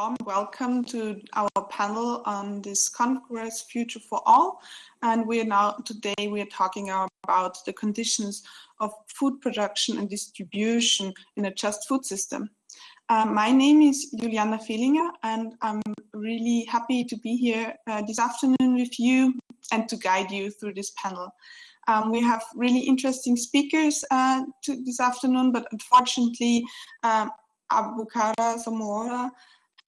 warm welcome to our panel on this Congress Future for All. And we are now, today we are talking about the conditions of food production and distribution in a just food system. Uh, my name is Juliana Fehlinger and I'm really happy to be here uh, this afternoon with you and to guide you through this panel. Um, we have really interesting speakers uh, this afternoon, but unfortunately, um, Aboubakar Soumahoro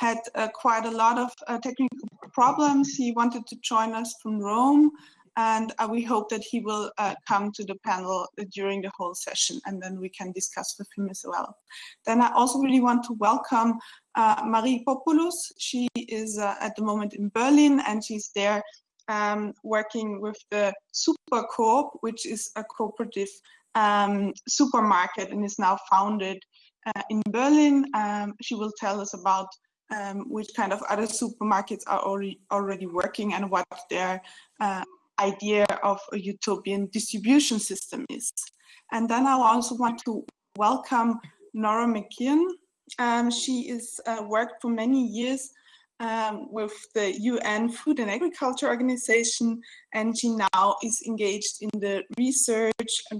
had uh, quite a lot of uh, technical problems. He wanted to join us from Rome, and uh, we hope that he will uh, come to the panel during the whole session, and then we can discuss with him as well. Then I also really want to welcome uh, Marie Popoulos. She is uh, at the moment in Berlin, and she's there um, working with the Supercoop, which is a cooperative um, supermarket and is now founded in Berlin. Um, she will tell us about um, which kind of other supermarkets are already, already working and what their uh, idea of a utopian distribution system is. And then I also want to welcome Nora McKeon. Um, she has uh, worked for many years um, with the UN Food and Agriculture Organization, and she now is engaged in the research,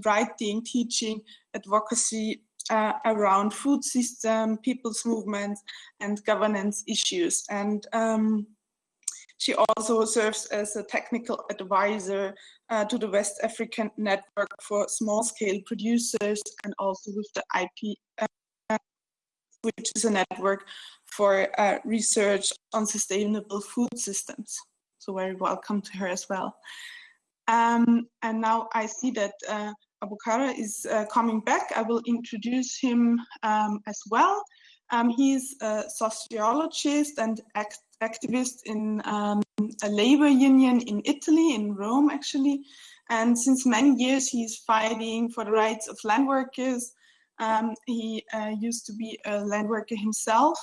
writing, teaching, advocacy uh, around food system, people's movements, and governance issues. And um, she also serves as a technical advisor uh, to the West African Network for Small-Scale Producers and also with the IP, uh, which is a network for uh, research on sustainable food systems. So very welcome to her as well. Um, and now I see that uh, Aboubakar is uh, coming back. I will introduce him um, as well. Um, he's a sociologist and act activist in um, a labor union in Italy, in Rome actually. And since many years, he's fighting for the rights of land workers. Um, he uh, used to be a land worker himself,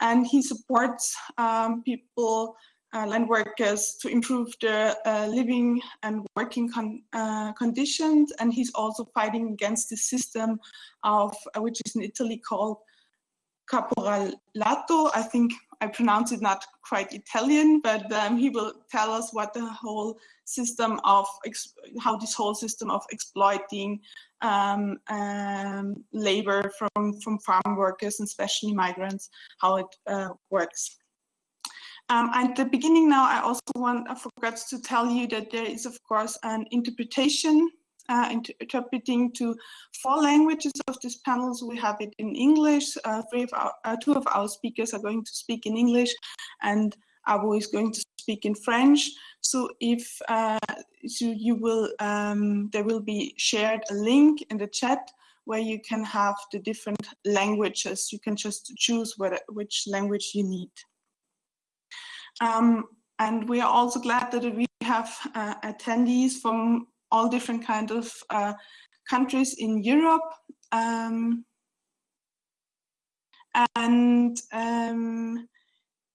and he supports um, people uh, land workers to improve their uh, living and working con uh, conditions. And he's also fighting against the system of, uh, which is in Italy called caporalato. I think I pronounce it not quite Italian, but um, he will tell us what the whole system of, how this whole system of exploiting um, um, labor from, from farm workers and especially migrants, how it uh, works. Um, at the beginning now, I also want, I forgot to tell you that there is, of course, an interpretation, uh, interpreting to four languages of this panel. We have it in English, uh, three of our, uh, two of our speakers are going to speak in English, and Abu is going to speak in French. So if uh, so you will, um, there will be shared a link in the chat where you can have the different languages. You can just choose which language you need. Um, and we are also glad that we have uh, attendees from all different kinds of uh, countries in Europe. Um, and um,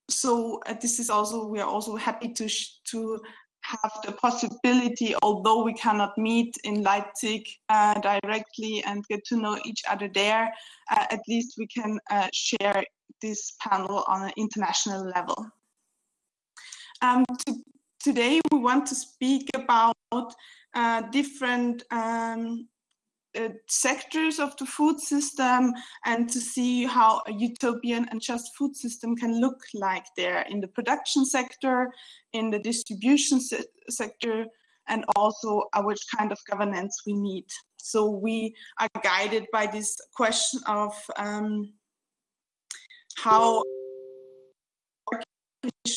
so uh, this is also, we are also happy to, to have the possibility, although we cannot meet in Leipzig uh, directly and get to know each other there, uh, at least we can uh, share this panel on an international level. Um, to, today we want to speak about uh, different um, uh, sectors of the food system and to see how a utopian and just food system can look like there in the production sector, in the distribution se sector, and also which kind of governance we need. So we are guided by this question of um, how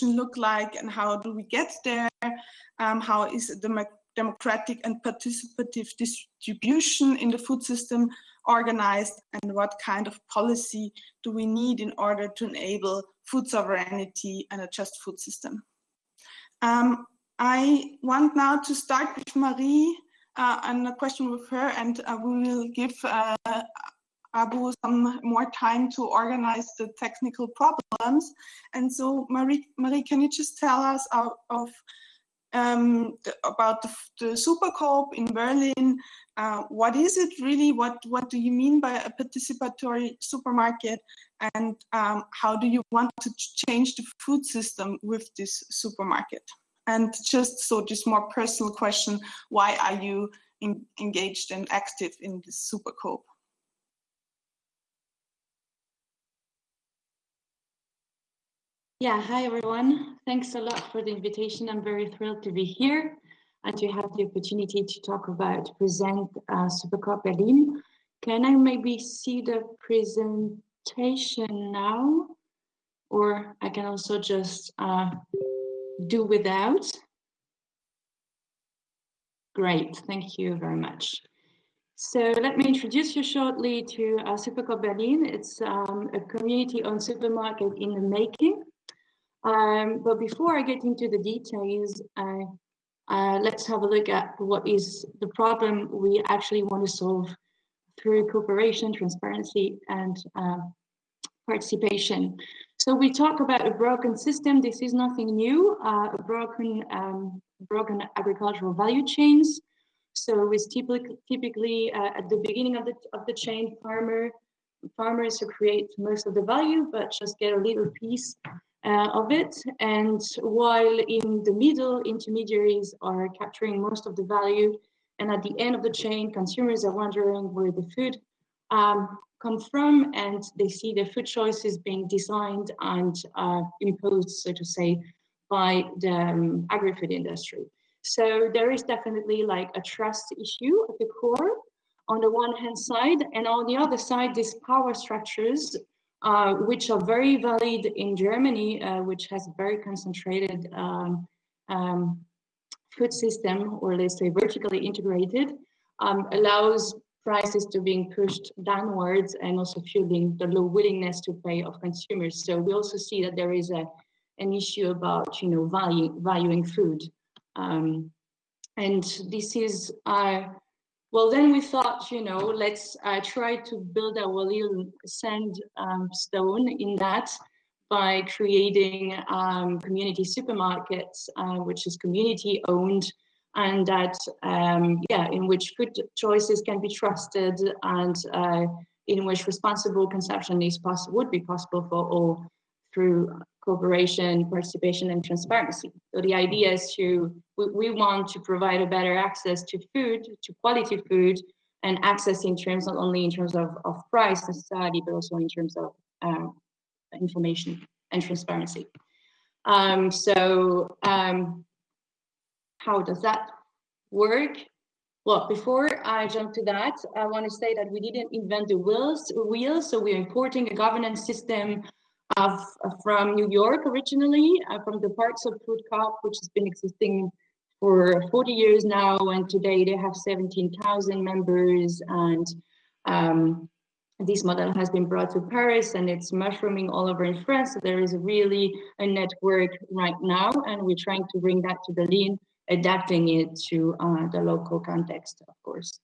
look like and how do we get there? Um, how is the democratic and participative distribution in the food system organized and what kind of policy do we need in order to enable food sovereignty and a just food system. Um, I want now to start with Marie uh, and a question with her and uh, we will give uh, Abu some more time to organize the technical problems. And so Marie, Marie can you just tell us of, of um, the, about the, the Supercoop in Berlin. Uh, what is it really? What what do you mean by a participatory supermarket? And um, how do you want to change the food system with this supermarket? And just so, just more personal question: Why are you in, engaged and active in this Supercoop? Yeah, hi everyone. Thanks a lot for the invitation. I'm very thrilled to be here and to have the opportunity to talk about, present uh, Supercoop Berlin. Can I maybe see the presentation now? Or I can also just uh, do without. Great, thank you very much. So let me introduce you shortly to uh, Supercoop Berlin. It's um, a community-owned supermarket in the making. Um, but before I get into the details, uh, uh, let's have a look at what is the problem we actually want to solve through cooperation, transparency, and uh, participation. So we talk about a broken system. This is nothing new, uh, a broken, um, broken agricultural value chains. So it's typically, typically uh, at the beginning of the, of the chain, farmer, farmers who create most of the value, but just get a little piece uh, of it. And while in the middle, intermediaries are capturing most of the value. And at the end of the chain, consumers are wondering where the food um, comes from and they see their food choices being designed and uh, imposed, so to say, by the um, agri-food industry. So there is definitely like a trust issue at the core on the one hand side, and on the other side, these power structures uh, which are very valid in Germany, uh, which has a very concentrated um, um, food system, or let's say vertically integrated, um, allows prices to being pushed downwards and also fueling the low willingness to pay of consumers. So we also see that there is a an issue about you know value valuing food, um, and this is uh, well, then we thought, you know, let's uh, try to build our little sand um, stone in that by creating um, community supermarkets, uh, which is community owned and that, um, yeah, in which food choices can be trusted and uh, in which responsible consumption is possible, would be possible for all through cooperation, participation, and transparency. So the idea is to, we, we, want to provide a better access to food, to quality food, and access in terms not only in terms of, of price necessarily, but also in terms of um, information and transparency. Um, so um, how does that work? Well, before I jump to that, I want to say that we didn't invent the wheels, wheels so we're importing a governance system uh, from New York originally, uh, from the Park Slope Food Coop, which has been existing for 40 years now, and today they have 17,000 members. And um, this model has been brought to Paris and it's mushrooming all over in France. So there is really a network right now, and we're trying to bring that to Berlin, adapting it to uh, the local context, of course.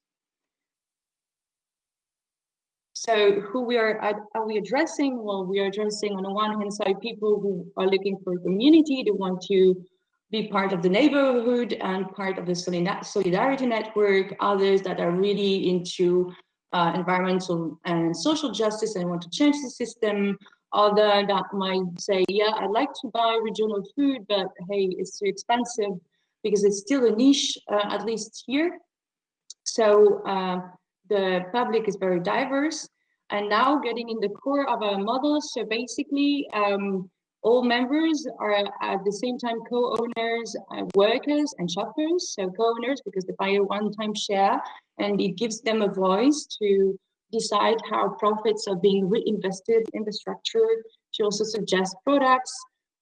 So who we are, are we addressing? Well, we are addressing on the one hand side, people who are looking for community, they want to be part of the neighborhood and part of the solidarity network, others that are really into uh, environmental and social justice and want to change the system, other that might say, yeah, I'd like to buy regional food, but hey, it's too expensive because it's still a niche, uh, at least here. So uh, the public is very diverse and now getting in the core of our model. So basically, um, all members are at the same time co-owners, uh, workers and shoppers. So co-owners because they buy a one-time share and it gives them a voice to decide how profits are being reinvested in the structure, to also suggest products,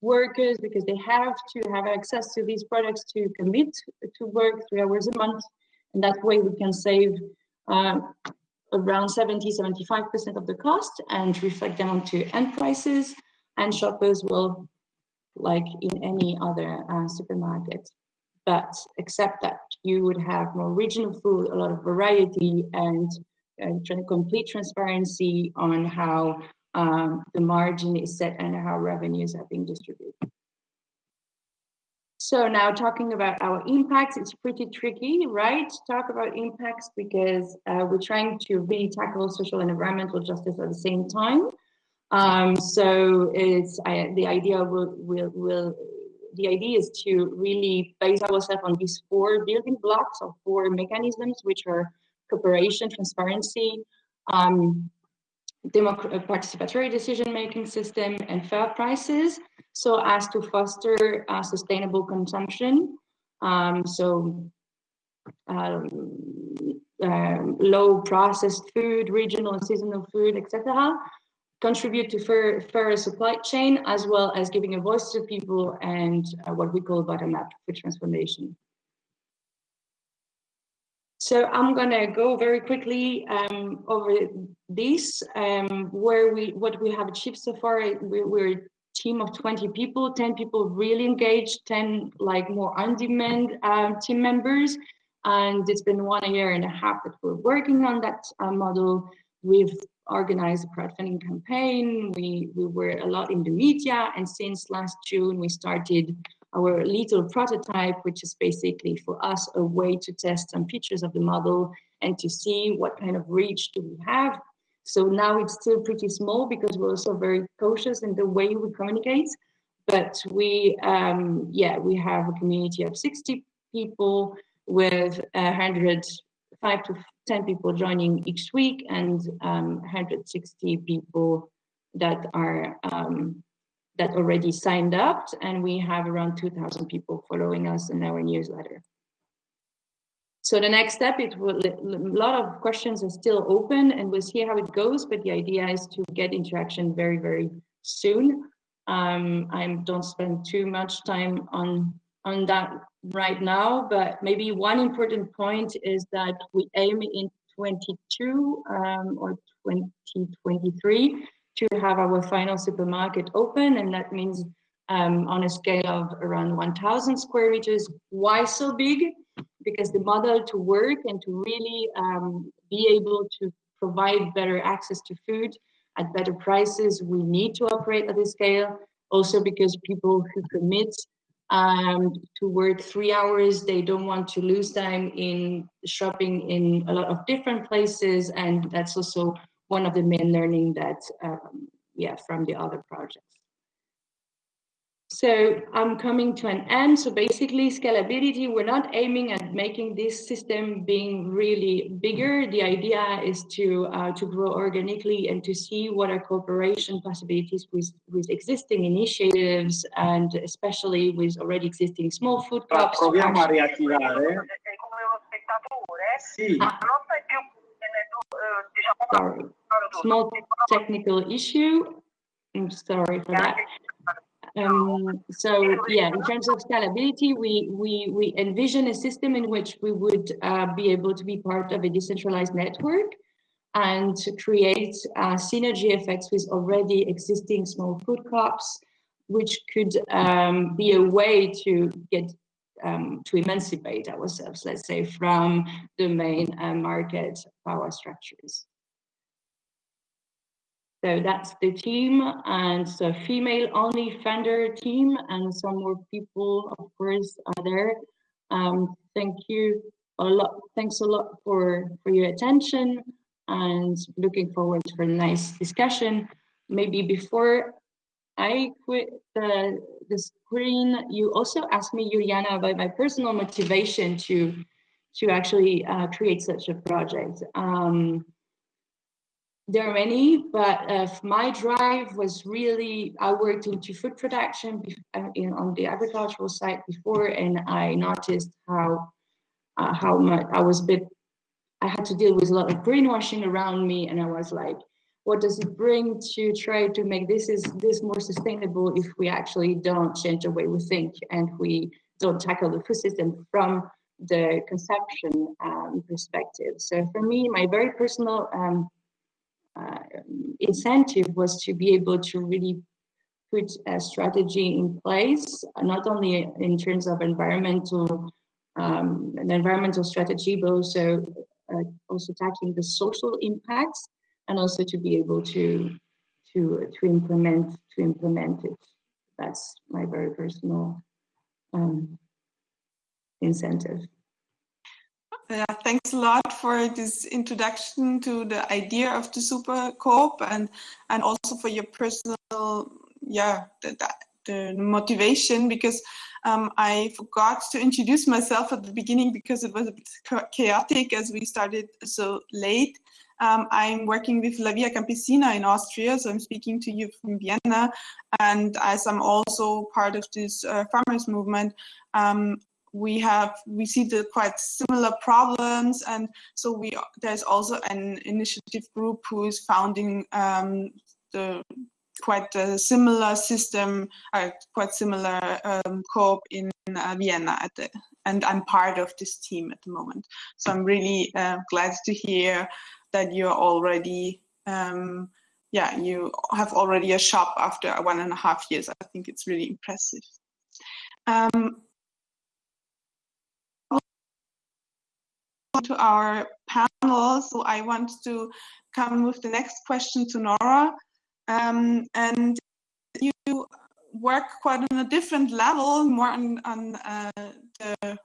workers because they have to have access to these products to commit to work three hours a month. And that way we can save uh, around 70, 75% of the cost and reflect them onto end prices. And shoppers will, like in any other uh, supermarket, but except that you would have more regional food, a lot of variety, and uh, complete transparency on how um, the margin is set and how revenues are being distributed. So now talking about our impacts, it's pretty tricky, right? Talk about impacts because uh, we're trying to really tackle social and environmental justice at the same time. Um, so it's the idea will, will, will the idea is to really base ourselves on these four building blocks or four mechanisms, which are cooperation, transparency, um, participatory decision-making system, and fair prices so as to foster uh, sustainable consumption. Um, so um, um, low processed food, regional and seasonal food, etc. Contribute to fair, fairer supply chain, as well as giving a voice to people and uh, what we call bottom-up food transformation. So I'm gonna go very quickly um, over this, um, where we what we have achieved so far. We, we're a team of 20 people, 10 people really engaged, 10 like more on-demand um, team members. And it's been one year and a half that we're working on that uh, model. We've organized a crowdfunding campaign. We, we were a lot in the media. And since last June, we started our little prototype, which is basically for us a way to test some features of the model and to see what kind of reach do we have so now it's still pretty small because we're also very cautious in the way we communicate. But we, um, yeah, we have a community of 60 people with 100, five to 10 people joining each week and um, 160 people that are um, that already signed up and we have around 2000 people following us in our newsletter. So the next step, it will, a lot of questions are still open and we'll see how it goes, but the idea is to get interaction very, very soon. Um, I don't spend too much time on, on that right now, but maybe one important point is that we aim in 22 um, or 2023 to have our final supermarket open and that means um, on a scale of around 1000 square meters. Why so big? because the model to work and to really um, be able to provide better access to food at better prices, we need to operate at this scale. Also because people who commit um, to work three hours, they don't want to lose time in shopping in a lot of different places. And that's also one of the main learning that, um, yeah, from the other projects. So I'm coming to an end. So basically scalability, we're not aiming at making this system being really bigger. The idea is to uh, to grow organically and to see what are cooperation possibilities with, with existing initiatives and especially with already existing small food coops. Proviamo a riattivare. Sì. Sorry, small technical issue. I'm sorry for that. Um, so yeah, in terms of scalability, we, we, we envision a system in which we would uh, be able to be part of a decentralized network and to create uh, synergy effects with already existing small food coops, which could um, be a way to get um, to emancipate ourselves, let's say, from the main uh, market power structures. So that's the team and so female only founder team and some more people of course are there. Um, thank you a lot. Thanks a lot for, for your attention and looking forward for a nice discussion. Maybe before I quit the, the screen, you also asked me, Juliana, about my personal motivation to, to actually uh, create such a project. Um, there are many, but uh, my drive was really, I worked into food production uh, in, on the agricultural side before, and I noticed how, uh, how much I was a bit, I had to deal with a lot of greenwashing around me, and I was like, what does it bring to try to make this is this more sustainable if we actually don't change the way we think and we don't tackle the food system from the consumption um, perspective. So for me, my very personal um, uh, incentive was to be able to really put a strategy in place, not only in terms of environmental um, an environmental strategy, but also uh, also tackling the social impacts and also to be able to to to implement to implement it. That's my very personal um, incentive. Yeah, thanks a lot for this introduction to the idea of the super coop and and also for your personal yeah the, the motivation because um, I forgot to introduce myself at the beginning because it was a bit chaotic as we started so late. Um, I'm working with La Via Campesina in Austria, so I'm speaking to you from Vienna. And as I'm also part of this uh, farmers movement, um, we have we see the quite similar problems and so we there's also an initiative group who is founding um, the quite a similar system uh, quite similar um, co-op in uh, Vienna at the and I'm part of this team at the moment so I'm really uh, glad to hear that you're already um, yeah you have already a shop after one and a half years I think it's really impressive um, to our panel. So I want to come with the next question to Nora. Um, and you work quite on a different level, more on, on uh, the,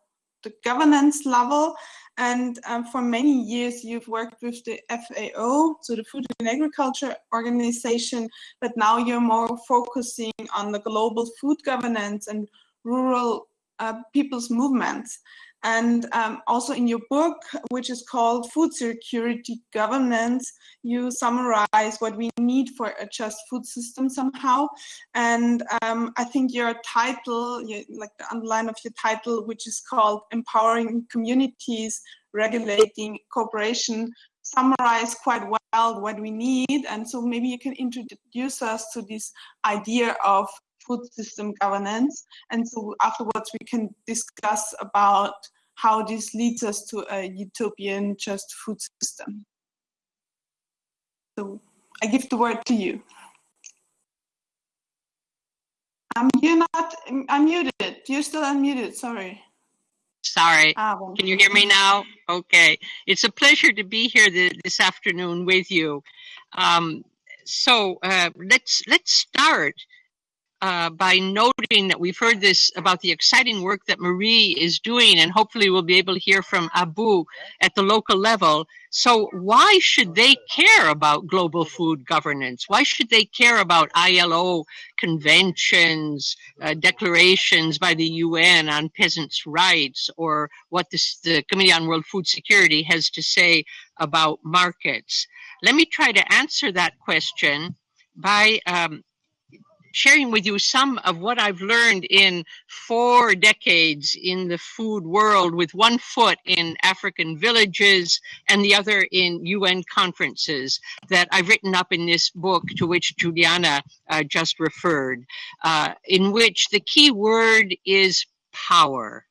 the, governance level. And um, for many years, you've worked with the FAO, so the Food and Agriculture Organization, but now you're more focusing on the global food governance and rural uh, people's movements. And um, also in your book, which is called Food Security Governance, you summarize what we need for a just food system somehow. And um, I think your title, like the underline of your title, which is called Empowering Communities, Regulating Cooperation, summarize quite well what we need. And so maybe you can introduce us to this idea of food system governance. And so afterwards we can discuss about how this leads us to a utopian just food system. So I give the word to you. Um, you're not unmuted. You're still unmuted. Sorry. Sorry. Ah, well. Can you hear me now? Okay. It's a pleasure to be here this afternoon with you. Um, so uh, let's let's start uh, by noting that we've heard this about the exciting work that Marie is doing, and hopefully we'll be able to hear from Abu at the local level. So, why should they care about global food governance? Why should they care about ILO conventions, uh, declarations by the UN on peasants' rights, or what this, the Committee on World Food Security has to say about markets? Let me try to answer that question by um, sharing with you some of what I've learned in four decades in the food world with one foot in African villages and the other in UN conferences that I've written up in this book to which Juliana uh, just referred, uh, in which the key word is power.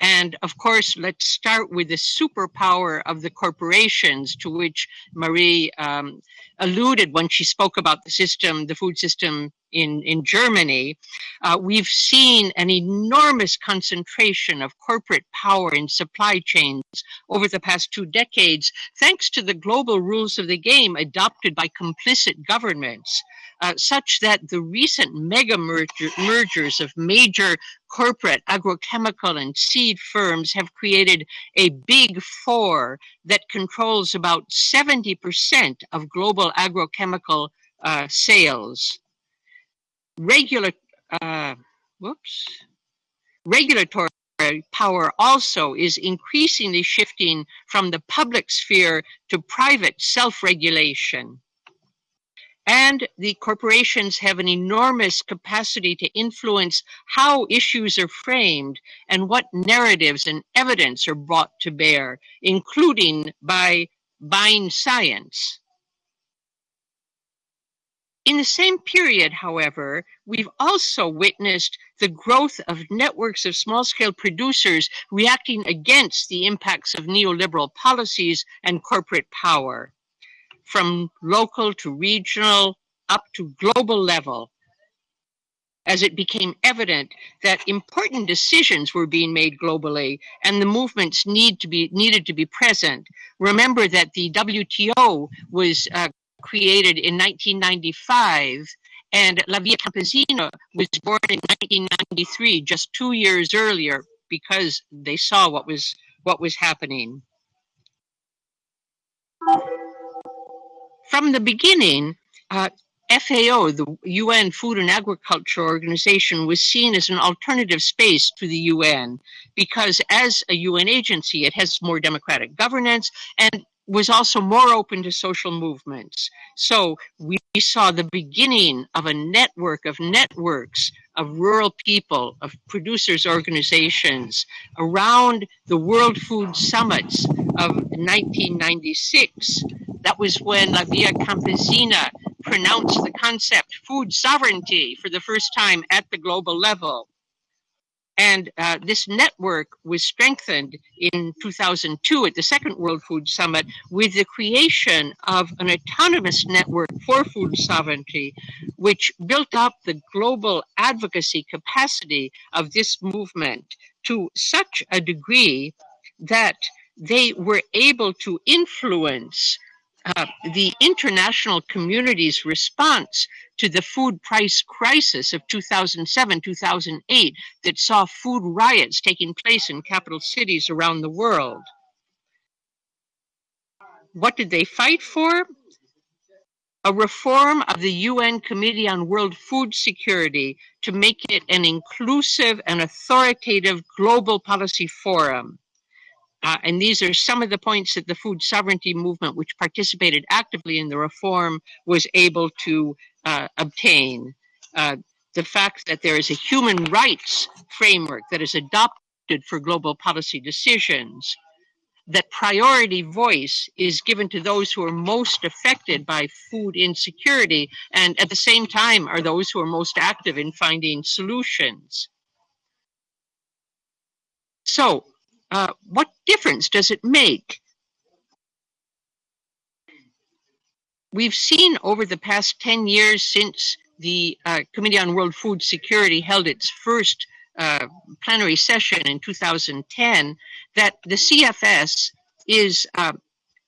And of course, let's start with the superpower of the corporations to which Marie um, alluded when she spoke about the system, the food system in, in Germany, uh, we've seen an enormous concentration of corporate power in supply chains over the past two decades, thanks to the global rules of the game adopted by complicit governments. Uh, such that the recent mega merger, mergers of major corporate agrochemical and seed firms have created a big four that controls about 70% of global agrochemical uh, sales regular, uh, whoops, regulatory power also is increasingly shifting from the public sphere to private self-regulation. And the corporations have an enormous capacity to influence how issues are framed and what narratives and evidence are brought to bear, including by buying science. In the same period, however, we've also witnessed the growth of networks of small scale producers reacting against the impacts of neoliberal policies and corporate power. From local to regional up to global level, as it became evident that important decisions were being made globally and the movements need to be needed to be present. Remember that the WTO was uh, created in 1995 And La Via Campesina was born in 1993, just two years earlier, because they saw what was what was happening. From the beginning, uh, FAO, the UN Food and Agriculture Organization, was seen as an alternative space to the UN because as a UN agency, it has more democratic governance and was also more open to social movements. So we saw the beginning of a network of networks of rural people, of producers organizations around the World Food Summits of 1996. That was when La Via Campesina pronounced the concept food sovereignty for the first time at the global level. And uh, this network was strengthened in 2002 at the Second World Food Summit with the creation of an autonomous network for food sovereignty, which built up the global advocacy capacity of this movement to such a degree that they were able to influence uh, the international community's response to the food price crisis of 2007 2008 that saw food riots taking place in capital cities around the world. What did they fight for? A reform of the UN Committee on World Food Security to make it an inclusive and authoritative global policy forum uh, and these are some of the points that the food sovereignty movement, which participated actively in the reform, was able to uh, obtain. Uh, the fact that there is a human rights framework that is adopted for global policy decisions, that priority voice is given to those who are most affected by food insecurity, and at the same time are those who are most active in finding solutions. So uh, what difference does it make? We've seen over the past 10 years since the uh, Committee on World Food Security held its first uh, plenary session in 2010 that the CFS is uh,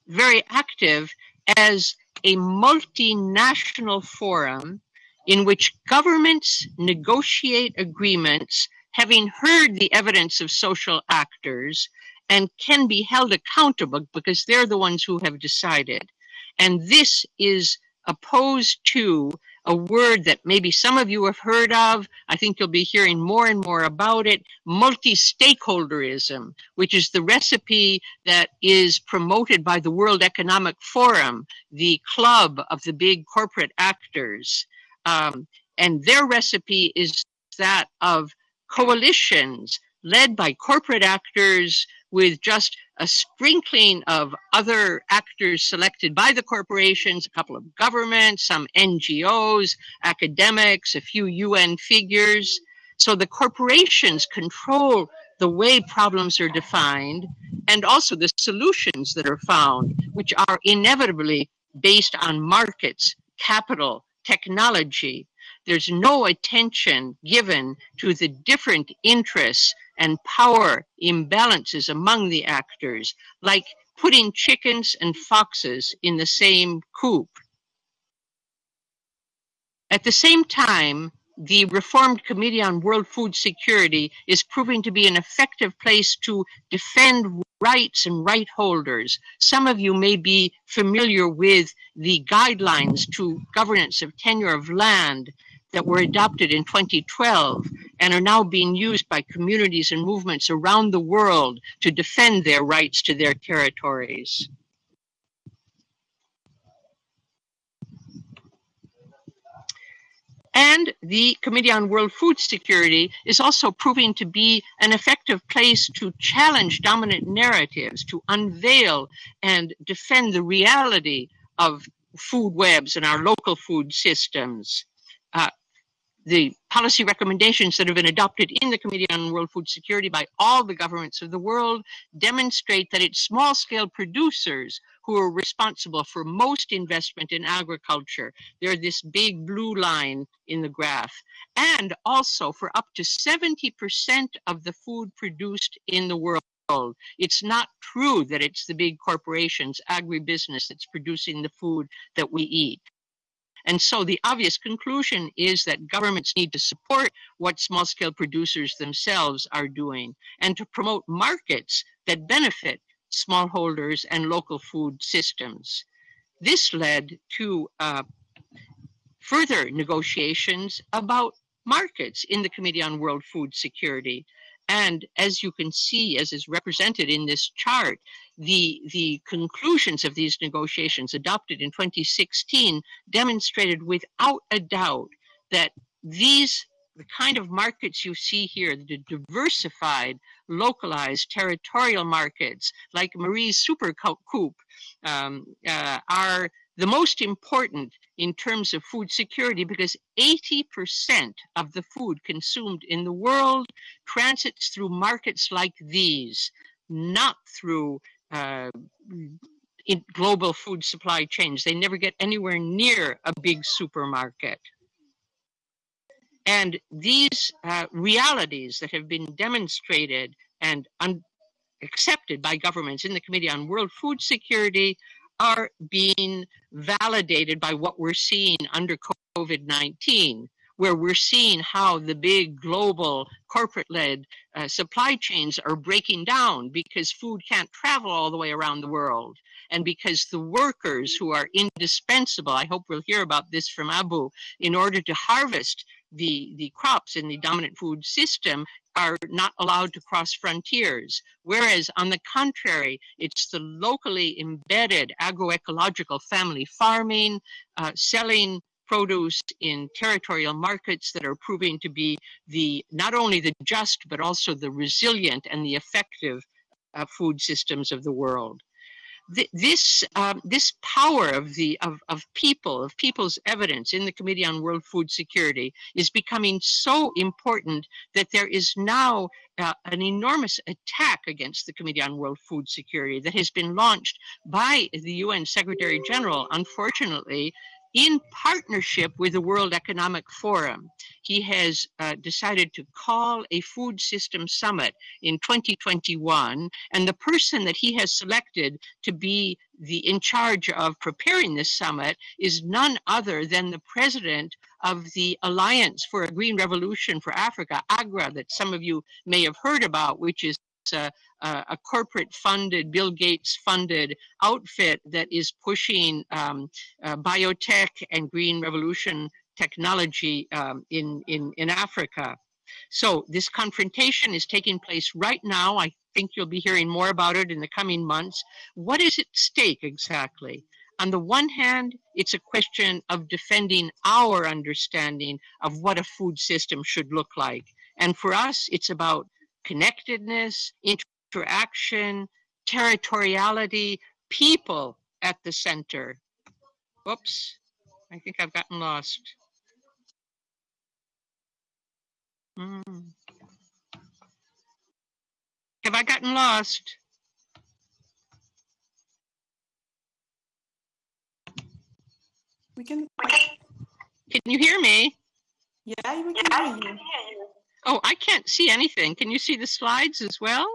very active as a multinational forum in which governments negotiate agreements having heard the evidence of social actors and can be held accountable because they're the ones who have decided. And this is opposed to a word that maybe some of you have heard of. I think you'll be hearing more and more about it multi stakeholderism, which is the recipe that is promoted by the World Economic Forum, the club of the big corporate actors. Um, and their recipe is that of coalitions led by corporate actors with just a sprinkling of other actors selected by the corporations, a couple of governments, some NGOs, academics, a few UN figures. So the corporations control the way problems are defined and also the solutions that are found, which are inevitably based on markets, capital, technology, there's no attention given to the different interests and power imbalances among the actors, like putting chickens and foxes in the same coop. At the same time, the Reformed Committee on World Food Security is proving to be an effective place to defend rights and right holders. Some of you may be familiar with the guidelines to governance of tenure of land that were adopted in 2012 and are now being used by communities and movements around the world to defend their rights to their territories. And the Committee on World Food Security is also proving to be an effective place to challenge dominant narratives, to unveil and defend the reality of food webs and our local food systems. Uh, the policy recommendations that have been adopted in the Committee on World Food Security by all the governments of the world demonstrate that it's small scale producers who are responsible for most investment in agriculture. They're this big blue line in the graph. And also for up to 70% of the food produced in the world. It's not true that it's the big corporations, agribusiness that's producing the food that we eat. And so the obvious conclusion is that governments need to support what small scale producers themselves are doing and to promote markets that benefit smallholders and local food systems. This led to uh, further negotiations about markets in the Committee on World Food Security. And as you can see, as is represented in this chart, the, the conclusions of these negotiations adopted in 2016 demonstrated without a doubt that these the kind of markets you see here, the diversified, localized, territorial markets like Marie's Super Coop um, uh, are the most important in terms of food security because 80% of the food consumed in the world transits through markets like these, not through uh, global food supply chains. They never get anywhere near a big supermarket. And these uh, realities that have been demonstrated and accepted by governments in the Committee on World Food Security are being validated by what we're seeing under COVID-19, where we're seeing how the big global corporate-led uh, supply chains are breaking down because food can't travel all the way around the world. And because the workers who are indispensable, I hope we'll hear about this from Abu, in order to harvest the, the crops in the dominant food system are not allowed to cross frontiers. Whereas on the contrary, it's the locally embedded agroecological family farming, uh, selling produce in territorial markets that are proving to be the not only the just but also the resilient and the effective uh, food systems of the world. This um, this power of the of, of people of people's evidence in the committee on world food security is becoming so important that there is now uh, an enormous attack against the committee on world food security that has been launched by the un secretary general unfortunately in partnership with the World Economic Forum, he has uh, decided to call a food system summit in 2021. And the person that he has selected to be the in charge of preparing this summit is none other than the president of the Alliance for a Green Revolution for Africa, AGRA, that some of you may have heard about, which is a, a, corporate funded, Bill Gates funded outfit that is pushing um, uh, biotech and green revolution technology um, in, in, in Africa. So this confrontation is taking place right now. I think you'll be hearing more about it in the coming months. What is at stake exactly? On the one hand, it's a question of defending our understanding of what a food system should look like. And for us, it's about connectedness, interaction, territoriality, people at the center. Whoops, I think I've gotten lost. Mm. Have I gotten lost? We can. Can you hear me? Yeah, we can hear you. Oh, I can't see anything. Can you see the slides as well?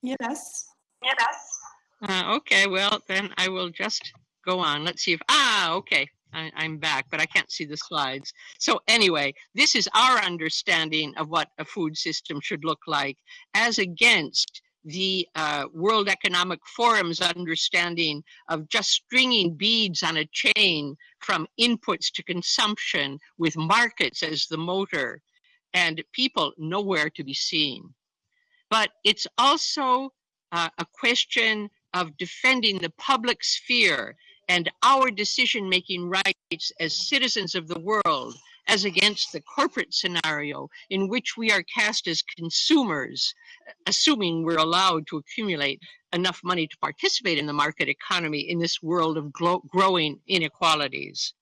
Yes. Yes. Uh, okay, well, then I will just go on. Let's see if, ah, okay, I, I'm back, but I can't see the slides. So anyway, this is our understanding of what a food system should look like as against the uh, World Economic Forum's understanding of just stringing beads on a chain from inputs to consumption with markets as the motor and people nowhere to be seen. But it's also uh, a question of defending the public sphere and our decision-making rights as citizens of the world as against the corporate scenario in which we are cast as consumers, assuming we're allowed to accumulate enough money to participate in the market economy in this world of growing inequalities.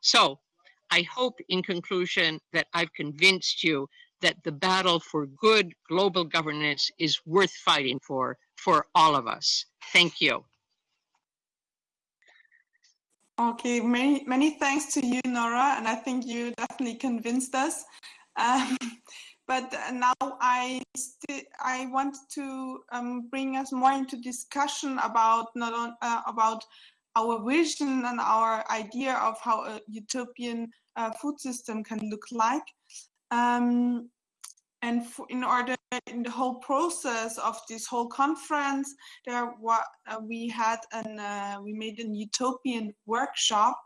So I hope in conclusion that I've convinced you that the battle for good global governance is worth fighting for, for all of us. Thank you. Okay, many, many thanks to you, Nora, and I think you definitely convinced us. Um, but now I I want to um, bring us more into discussion about not on, uh, about our vision and our idea of how a utopian uh, food system can look like. Um, and in order in the whole process of this whole conference, there uh, we had an uh, we made an utopian workshop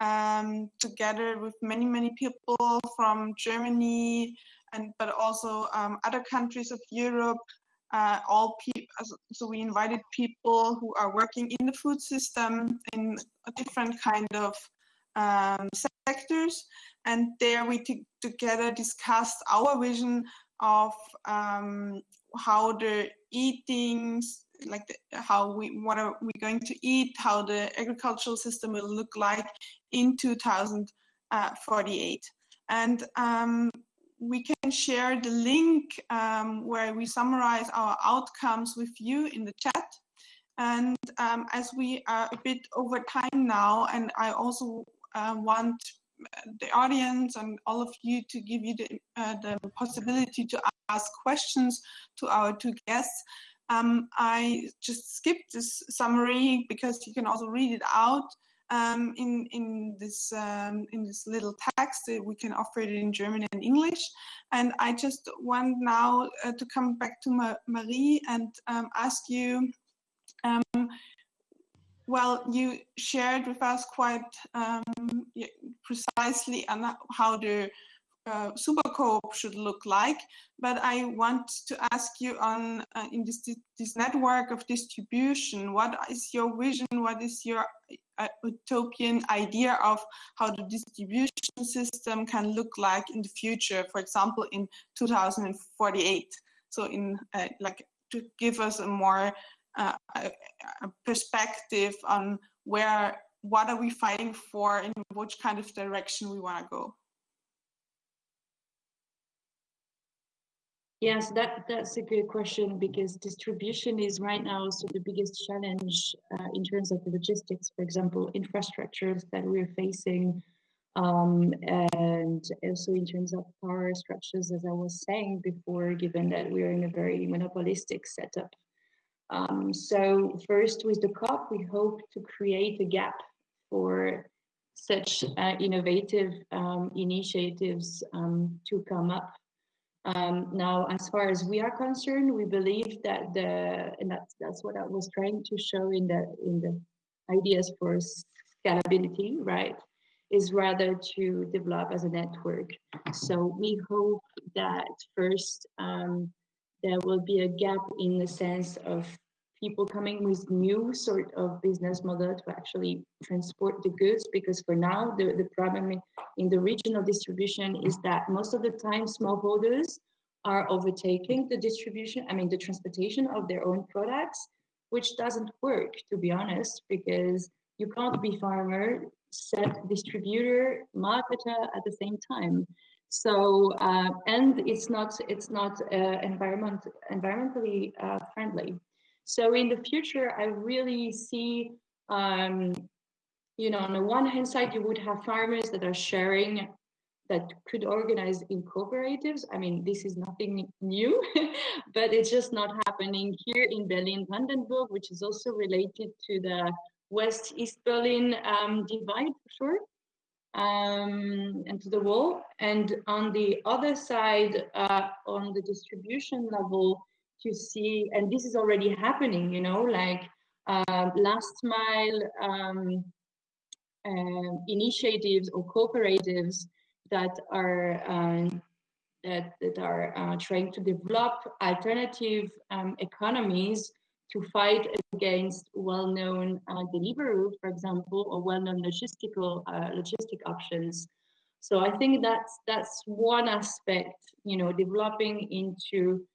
um, together with many many people from Germany and but also um, other countries of Europe. Uh, all people, so we invited people who are working in the food system in a different kind of um, sectors, and there we together discussed our vision of um, how the eating, like the, how we what are we going to eat, how the agricultural system will look like in 2048, and um, we can share the link um, where we summarize our outcomes with you in the chat. And um, as we are a bit over time now, and I also uh, want the audience and all of you to give you the, uh, the possibility to ask questions to our two guests. Um, I just skipped this summary because you can also read it out um, in in this um, in this little text. We can offer it in German and English. And I just want now uh, to come back to Ma Marie and um, ask you um, well, you shared with us quite um, precisely how the uh, Supercoop should look like, but I want to ask you on uh, in this this network of distribution, what is your vision? What is your uh, utopian idea of how the distribution system can look like in the future? For example, in 2048. So, in uh, like to give us a more uh, a, perspective on where what are we fighting for in which kind of direction we want to go Yes, that, that's a good question because distribution is right now also the biggest challenge uh, in terms of logistics, for example, infrastructures that we're facing, um, and also in terms of power structures, as I was saying before, given that we're in a very monopolistic setup. Um, so first with the COP, we hope to create a gap for such uh, innovative um, initiatives um, to come up. Um, now, as far as we are concerned, we believe that the, and that's, that's what I was trying to show in the, in the ideas for scalability, right? Is rather to develop as a network. So we hope that first, um, there will be a gap in the sense of people coming with new sort of business model to actually transport the goods because for now the, the problem in the regional distribution is that most of the time smallholders are overtaking the distribution i mean the transportation of their own products which doesn't work to be honest because you can't be farmer set distributor marketer at the same time so uh, and it's not it's not uh, environment environmentally uh, friendly. So in the future, I really see, um, you know, on the one hand side, you would have farmers that are sharing that could organize in cooperatives. I mean, this is nothing new, but it's just not happening here in Berlin Brandenburg, which is also related to the West East Berlin um, divide for sure um, and to the wall. And on the other side, uh, on the distribution level, to see, and this is already happening, you know, like uh, last mile um, uh, initiatives or cooperatives that are um, that, that are uh, trying to develop alternative um, economies to fight against well-known uh, delivery, for example, or well-known logistical uh, logistic options. So I think that's that's one aspect, you know, developing into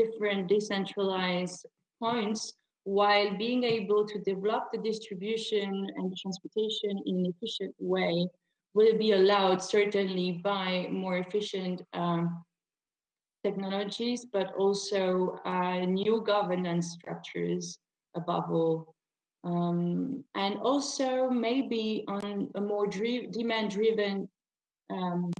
different decentralized points while being able to develop the distribution and transportation in an efficient way will be allowed certainly by more efficient um, technologies, but also uh, new governance structures above all. Um, and also maybe on a more demand-driven um,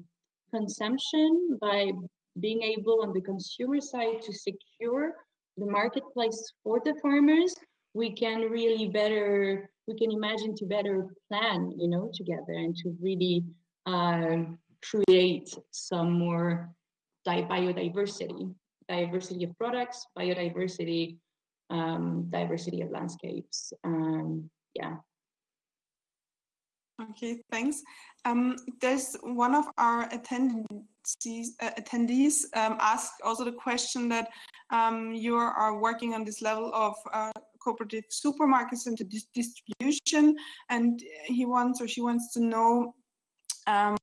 consumption by being able on the consumer side to secure the marketplace for the farmers, we can really better we can imagine to better plan, you know, together and to really uh, create some more biodiversity, diversity of products, biodiversity, um, diversity of landscapes. Um, yeah. Okay, thanks. Um, there's one of our attendees, uh, attendees um, also the question that um, you are working on this level of uh, cooperative supermarkets and the distribution, and he wants or she wants to know um,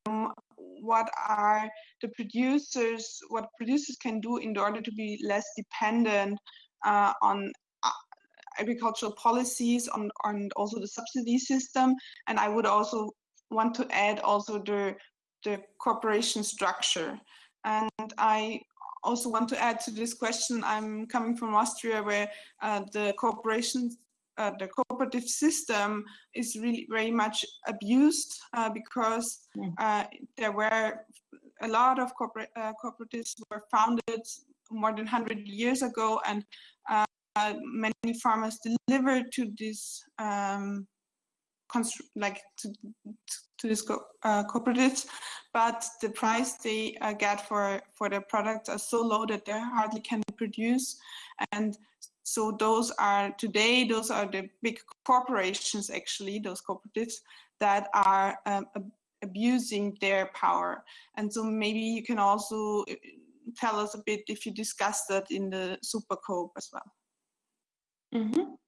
what are the producers, what producers can do in order to be less dependent uh, on uh, agricultural policies on, on also the subsidy system. And I would also want to add also the, the corporation structure. And I also want to add to this question, I'm coming from Austria where uh, the corporations uh, the cooperative system is really very much abused uh, because uh, there were a lot of corporate, uh, cooperatives were founded more than 100 years ago and uh, many farmers delivered to this um, like to, to this co uh, cooperatives, but the price they uh, get for for their products are so low that they hardly can produce, and so those are today those are the big corporations actually those cooperatives that are um, abusing their power, and so maybe you can also uh, tell us a bit if you discussed that in the Supercoop as well. Mm -hmm.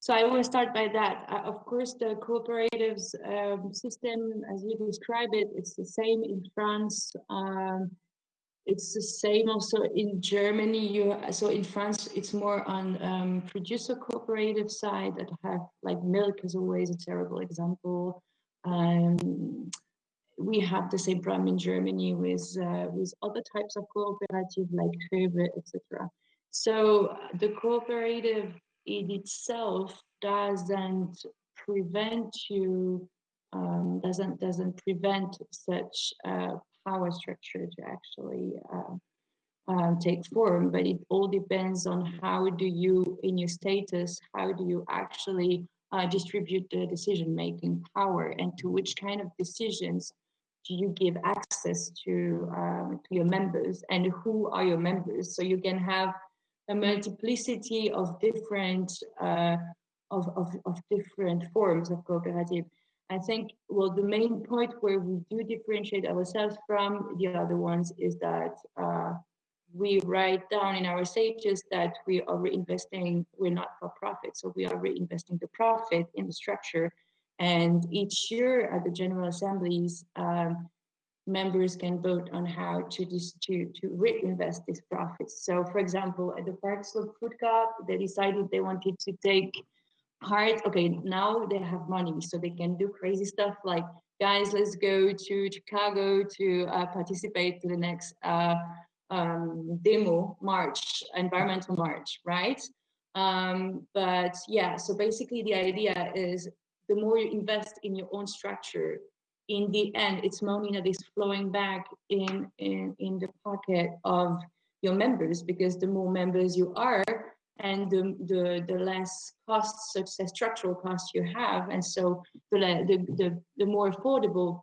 So I will start by that. Uh, of course, the cooperatives um, system, as you describe it, it's the same in France. Um, it's the same also in Germany. You so in France, it's more on um, producer cooperative side that have like milk is always a terrible example. Um, we have the same problem in Germany with uh, with other types of cooperative like Rewe, etc. So uh, the cooperative in itself doesn't prevent you um, doesn't doesn't prevent such a power structure to actually uh, uh, take form but it all depends on how do you in your status how do you actually uh, distribute the decision making power and to which kind of decisions do you give access to, um, to your members and who are your members? So you can have a multiplicity of different uh, of, of, of different forms of cooperative. I think, well, the main point where we do differentiate ourselves from the other ones is that uh, we write down in our stages that we are reinvesting, we're not for profit, so we are reinvesting the profit in the structure. And each year at the General Assemblies, um, members can vote on how to to to reinvest these profits. So, for example, at the Park Slope Food Coop, they decided they wanted to take part. Okay, now they have money, so they can do crazy stuff like, guys, let's go to Chicago to uh, participate to the next uh, um, demo march, environmental march, right? Um, but yeah, so basically the idea is the more you invest in your own structure, in the end, it's money that is flowing back in, in, in the pocket of your members because the more members you are and the, the, the less costs, such as structural costs you have. And so the, the, the, the more affordable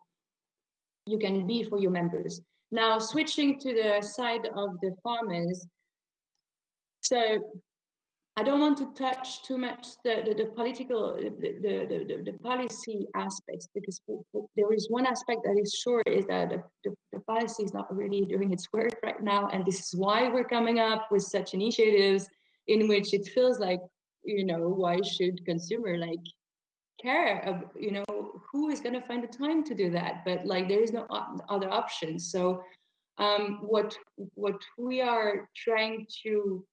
you can be for your members. Now, switching to the side of the farmers. So I don't want to touch too much the, the, the political, the, the, the, the, policy aspects, because there is one aspect that is sure is that the, the, the, policy is not really doing its work right now. And this is why we're coming up with such initiatives in which it feels like, you know, why should consumer like care of, you know, who is going to find the time to do that? But like, there is no other option. So um, what, what we are trying to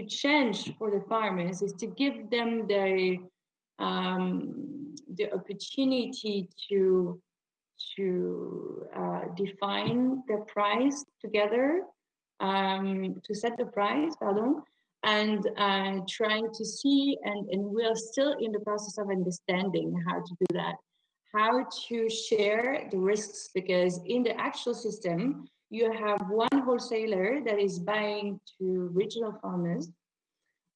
to change for the farmers is to give them the um, the opportunity to to uh, define the price together, um, to set the price, pardon, and uh, trying to see, and, and we're still in the process of understanding how to do that, how to share the risks, because in the actual system, you have one wholesaler that is buying to regional farmers.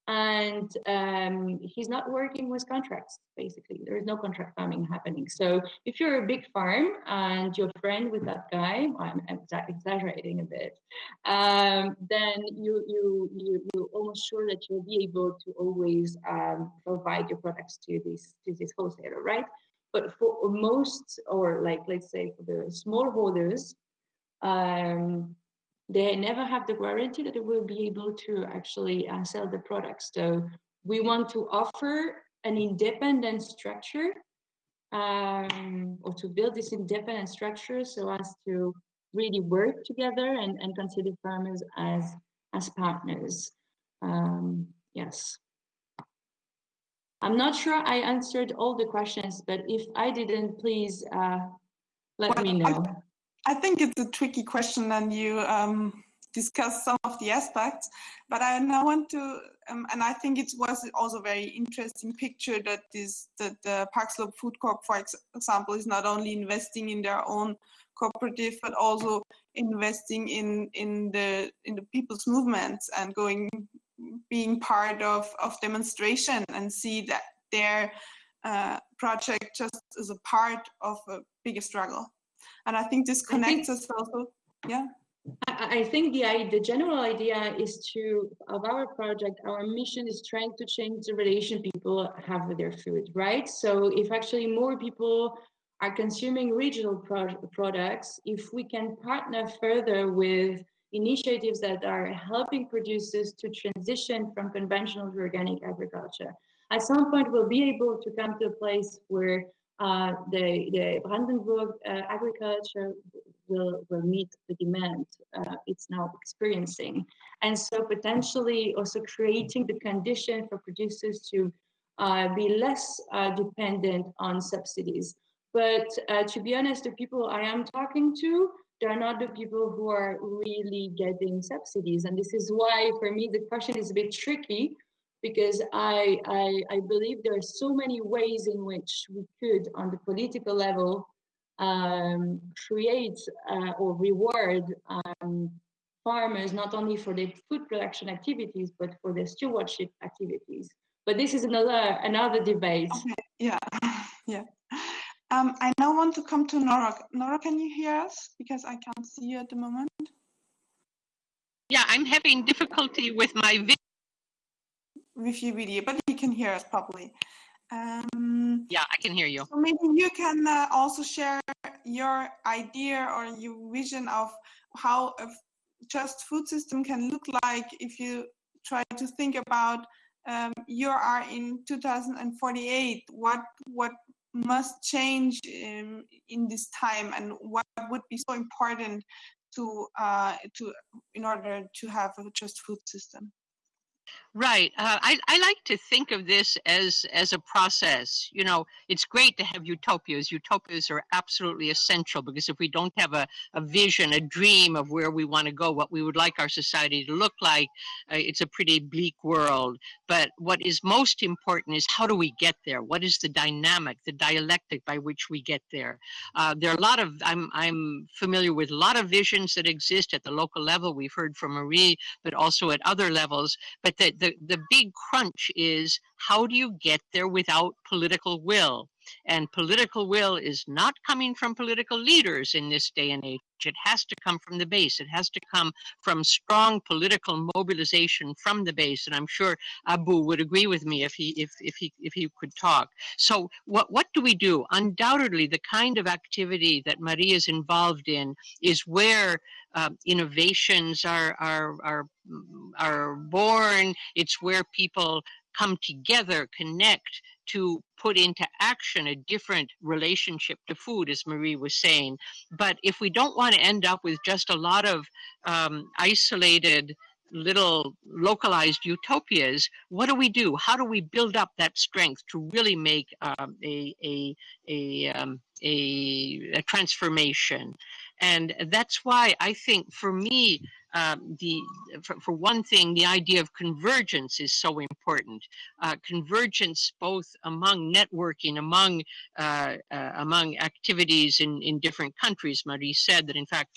And um, he's not working with contracts basically. There is no contract farming happening. So if you're a big farm and you're friend with that guy i'm exaggerating a bit um, then you, you you you're almost sure that you'll be able to always um, provide your products to this to this wholesaler right? But for most or like let's say for the small holders um, they never have the guarantee that they will be able to actually uh, sell the products. So we want to offer an independent structure um, or to build this independent structure so as to really work together and, and consider farmers as as partners. Um, yes. I'm not sure I answered all the questions, but if I didn't, please uh, let well, me know. I think it's a tricky question and you um, discuss some of the aspects, but I now want to, um, and I think it was also very interesting picture that this, that the Park Slope Food Coop, for example, is not only investing in their own cooperative, but also investing in, in the, in the people's movements and going, being part of, of demonstration and see that their uh, project just is a part of a bigger struggle. And I think this connects think, us also. Yeah. I, I think the the general idea is to of our project. Our mission is trying to change the relation people have with their food, right? So if actually more people are consuming regional pro products, if we can partner further with initiatives that are helping producers to transition from conventional to organic agriculture. At some point, we'll be able to come to a place where uh, the, the Brandenburg uh, agriculture will, will meet the demand uh, it's now experiencing. And so potentially also creating the condition for producers to uh, be less uh, dependent on subsidies. But uh, to be honest, the people I am talking to, they're not the people who are really getting subsidies. And this is why, for me, the question is a bit tricky because I, I, I believe there are so many ways in which we could, on the political level, um, create uh, or reward um, farmers not only for their food production activities but for their stewardship activities. But this is another another debate. Okay. Yeah, yeah. Um, I now want to come to Nora. Nora, can you hear us? Because I can't see you at the moment. Yeah, I'm having difficulty with my video with your video, but you can hear us properly. Um, yeah, I can hear you. So maybe you can uh, also share your idea or your vision of how a just food system can look like if you try to think about um, you are in 2048. What what must change in, in this time, and what would be so important to uh, to in order to have a just food system? Right. Uh, I, I like to think of this as as a process. You know, it's great to have utopias. Utopias are absolutely essential because if we don't have a, a vision, a dream of where we want to go, what we would like our society to look like, uh, it's a pretty bleak world. But what is most important is how do we get there? What is the dynamic, the dialectic by which we get there? Uh, there are a lot of, I'm, I'm familiar with a lot of visions that exist at the local level. We've heard from Marie, but also at other levels. But the, the, the big crunch is how do you get there without political will? And political will is not coming from political leaders in this day and age. It has to come from the base. It has to come from strong political mobilization from the base. And I'm sure Abu would agree with me if he if if he if he could talk. So what what do we do? Undoubtedly, the kind of activity that Maria is involved in is where uh, innovations are are are are born. It's where people come together, connect to put into action a different relationship to food, as Marie was saying. But if we don't want to end up with just a lot of um, isolated little localized utopias, what do we do? How do we build up that strength to really make um, a, a, a, um, a, a transformation? And that's why I think for me, um, the for, for, one thing, the idea of convergence is so important. Uh, convergence both among networking, among uh, uh, among activities in, in different countries. Marie said that in fact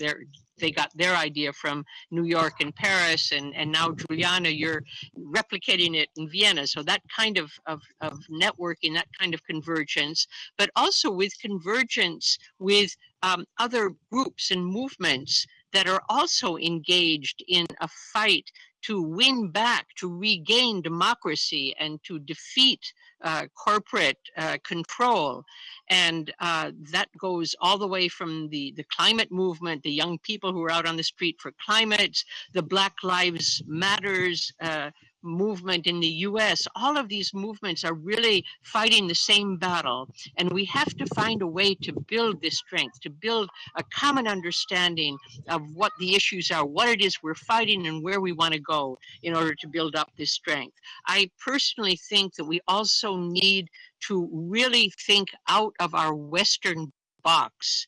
they got their idea from New York and Paris, and, and now Juliana, you're replicating it in Vienna. So that kind of, of, of networking, that kind of convergence, but also with convergence with um, other groups and movements that are also engaged in a fight to win back, to regain democracy, and to defeat uh, corporate uh, control. And uh, that goes all the way from the, the climate movement, the young people who are out on the street for climate, the Black Lives Matters uh, movement in the US, all of these movements are really fighting the same battle. And we have to find a way to build this strength, to build a common understanding of what the issues are, what it is we're fighting, and where we want to go in order to build up this strength. I personally think that we also need to really think out of our Western box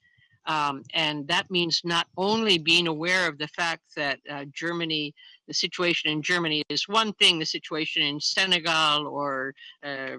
um, and that means not only being aware of the fact that uh, Germany, the situation in Germany is one thing, the situation in Senegal or uh,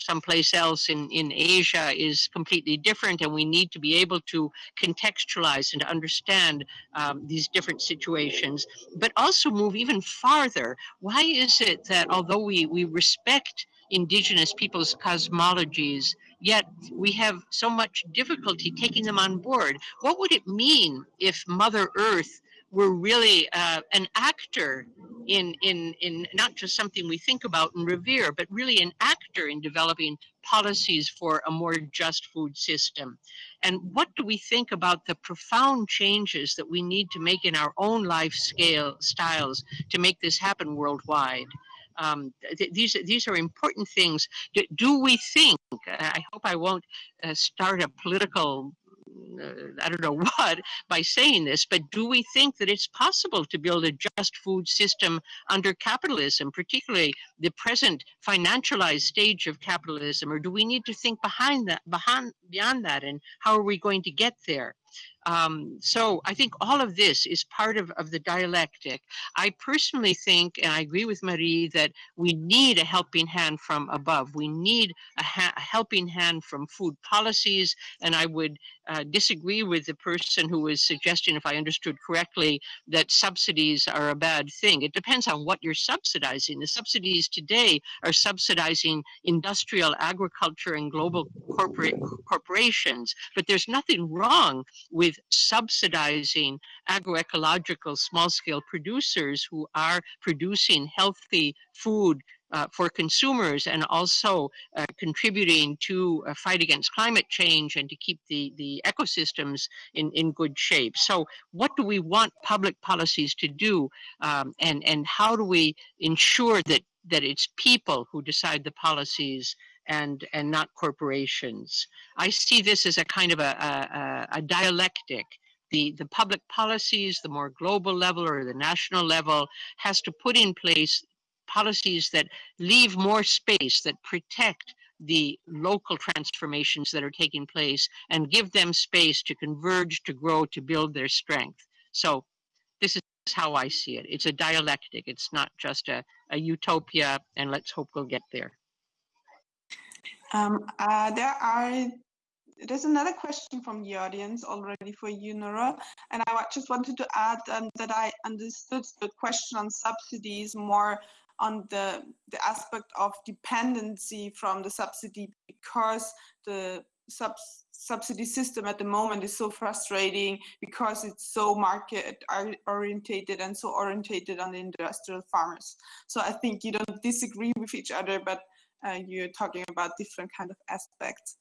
someplace else in, in Asia is completely different, and we need to be able to contextualize and understand um, these different situations, but also move even farther. Why is it that although we, we respect indigenous people's cosmologies, yet we have so much difficulty taking them on board. What would it mean if Mother Earth were really uh, an actor in, in, in not just something we think about and revere, but really an actor in developing policies for a more just food system? And what do we think about the profound changes that we need to make in our own life scale styles to make this happen worldwide? Um, th these these are important things. Do, do we think? I hope I won't uh, start a political. Uh, I don't know what by saying this, but do we think that it's possible to build a just food system under capitalism, particularly the present financialized stage of capitalism, or do we need to think behind that, behind beyond that, and how are we going to get there? Um, so I think all of this is part of, of the dialectic. I personally think, and I agree with Marie, that we need a helping hand from above. We need a, ha a helping hand from food policies, and I would uh, disagree with the person who was suggesting, if I understood correctly, that subsidies are a bad thing. It depends on what you're subsidizing. The subsidies today are subsidizing industrial agriculture and global corporate corporations, but there's nothing wrong with subsidizing agroecological small-scale producers who are producing healthy food uh, for consumers and also uh, contributing to a fight against climate change and to keep the, the ecosystems in, in good shape. So what do we want public policies to do um, and, and how do we ensure that, that it's people who decide the policies and and not corporations. I see this as a kind of a, a, a dialectic. The, the public policies, the more global level or the national level, has to put in place policies that leave more space, that protect the local transformations that are taking place and give them space to converge, to grow, to build their strength. So this is how I see it. It's a dialectic. It's not just a, a utopia, and let's hope we'll get there. Um, uh, there are there's another question from the audience already for you, Nora, and I just wanted to add um, that I understood the question on subsidies more on the the aspect of dependency from the subsidy because the subs subsidy system at the moment is so frustrating because it's so market orientated and so orientated on the industrial farmers. So I think you don't disagree with each other, but you're talking about different kind of aspects.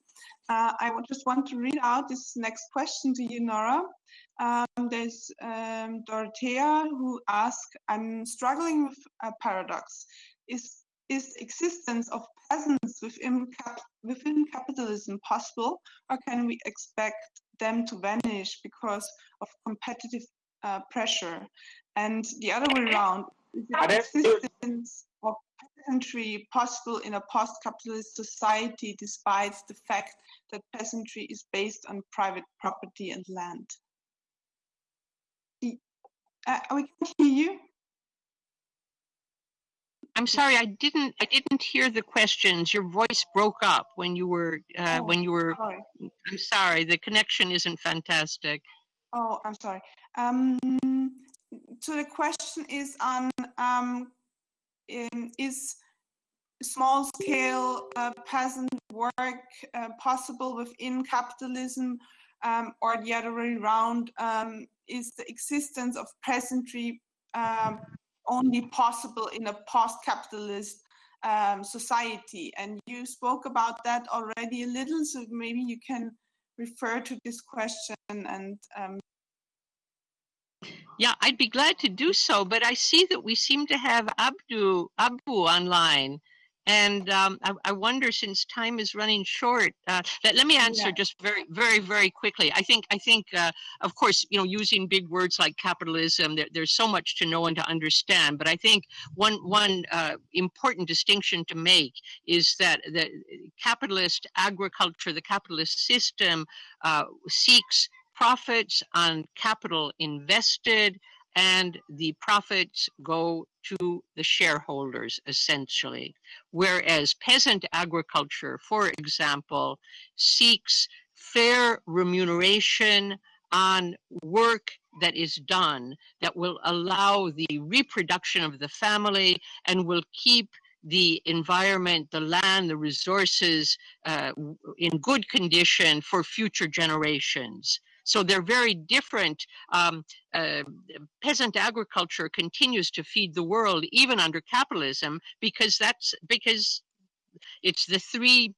Uh, I just want to read out this next question to you, Nora. Um, there's um, Dorothea who asked, I'm struggling with a paradox. Is, is existence of peasants within, cap within capitalism possible, or can we expect them to vanish because of competitive uh, pressure? And the other way around, is existence peasantry possible in a post-capitalist society despite the fact that peasantry is based on private property and land? Uh, we can hear you. I'm sorry, I didn't. I didn't hear the questions. Your voice broke up when you were. Uh, oh, when you were. Sorry. I'm sorry. The connection isn't fantastic. Oh, I'm sorry. Um, so the question is on um, in, is small scale uh, peasant work uh, possible within capitalism um, or the other way around? Um, is the existence of peasantry um, only possible in a post-capitalist um, society? And you spoke about that already a little, so maybe you can refer to this question and um, yeah, I'd be glad to do so, but I see that we seem to have Abdu Abu online. And um, I, I, wonder, since time is running short, uh, let, let me answer yeah. just very, very, very quickly. I think, I think, uh, of course, you know, using big words like capitalism, there, there's so much to know and to understand. But I think one, one uh, important distinction to make is that the capitalist agriculture, the capitalist system, uh, seeks profits on capital invested and the profits go to the shareholders essentially. Whereas peasant agriculture, for example, seeks fair remuneration on work that is done that will allow the reproduction of the family and will keep the environment, the land, the resources uh, in good condition for future generations. So they're very different. Um, uh, peasant agriculture continues to feed the world even under capitalism because that's because it's the three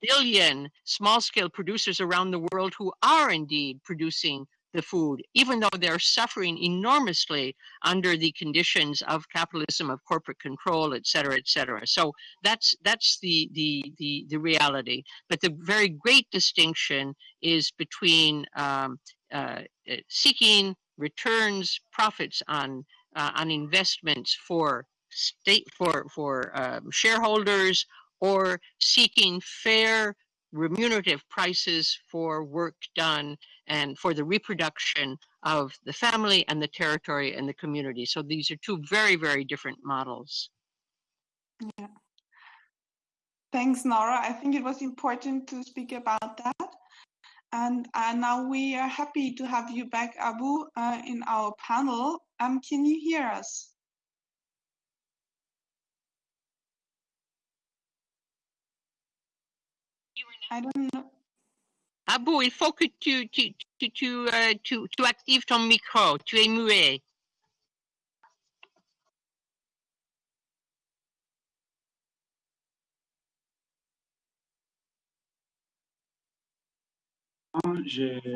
billion small scale producers around the world who are indeed producing the food, even though they're suffering enormously under the conditions of capitalism, of corporate control, et cetera, et cetera. So that's that's the the the, the reality. But the very great distinction is between um, uh, seeking returns, profits on uh, on investments for state for for um, shareholders or seeking fair remunerative prices for work done and for the reproduction of the family and the territory and the community. So these are two very, very different models. Yeah. Thanks, Nora. I think it was important to speak about that. And uh, now we are happy to have you back, Abu, uh, in our panel. Um, can you hear us? I don't know. Abou, il faut que tu, tu, tu, tu, euh, tu, tu actives ton micro. Tu es muet.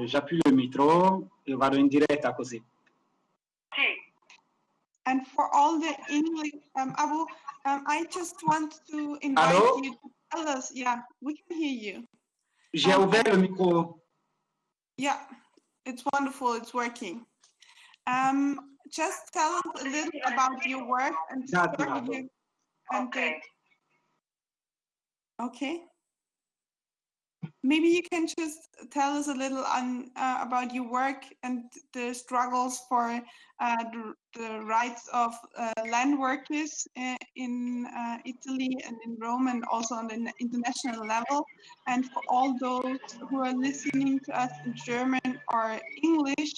J'appuie le micro e vado in diretta così. And for all the English, um, Abu, um, I just want to invite Hello? you to tell us. Yeah, we can hear you. J'ai um, ouvert le micro. Yeah, it's wonderful. It's working. Um, just tell us a little about your work and you, and okay. okay. Maybe you can just tell us a little on uh, about your work and the struggles for uh, the, the, rights of uh, land workers uh, in uh, Italy and in Rome and also on the international level. And for all those who are listening to us in German or English,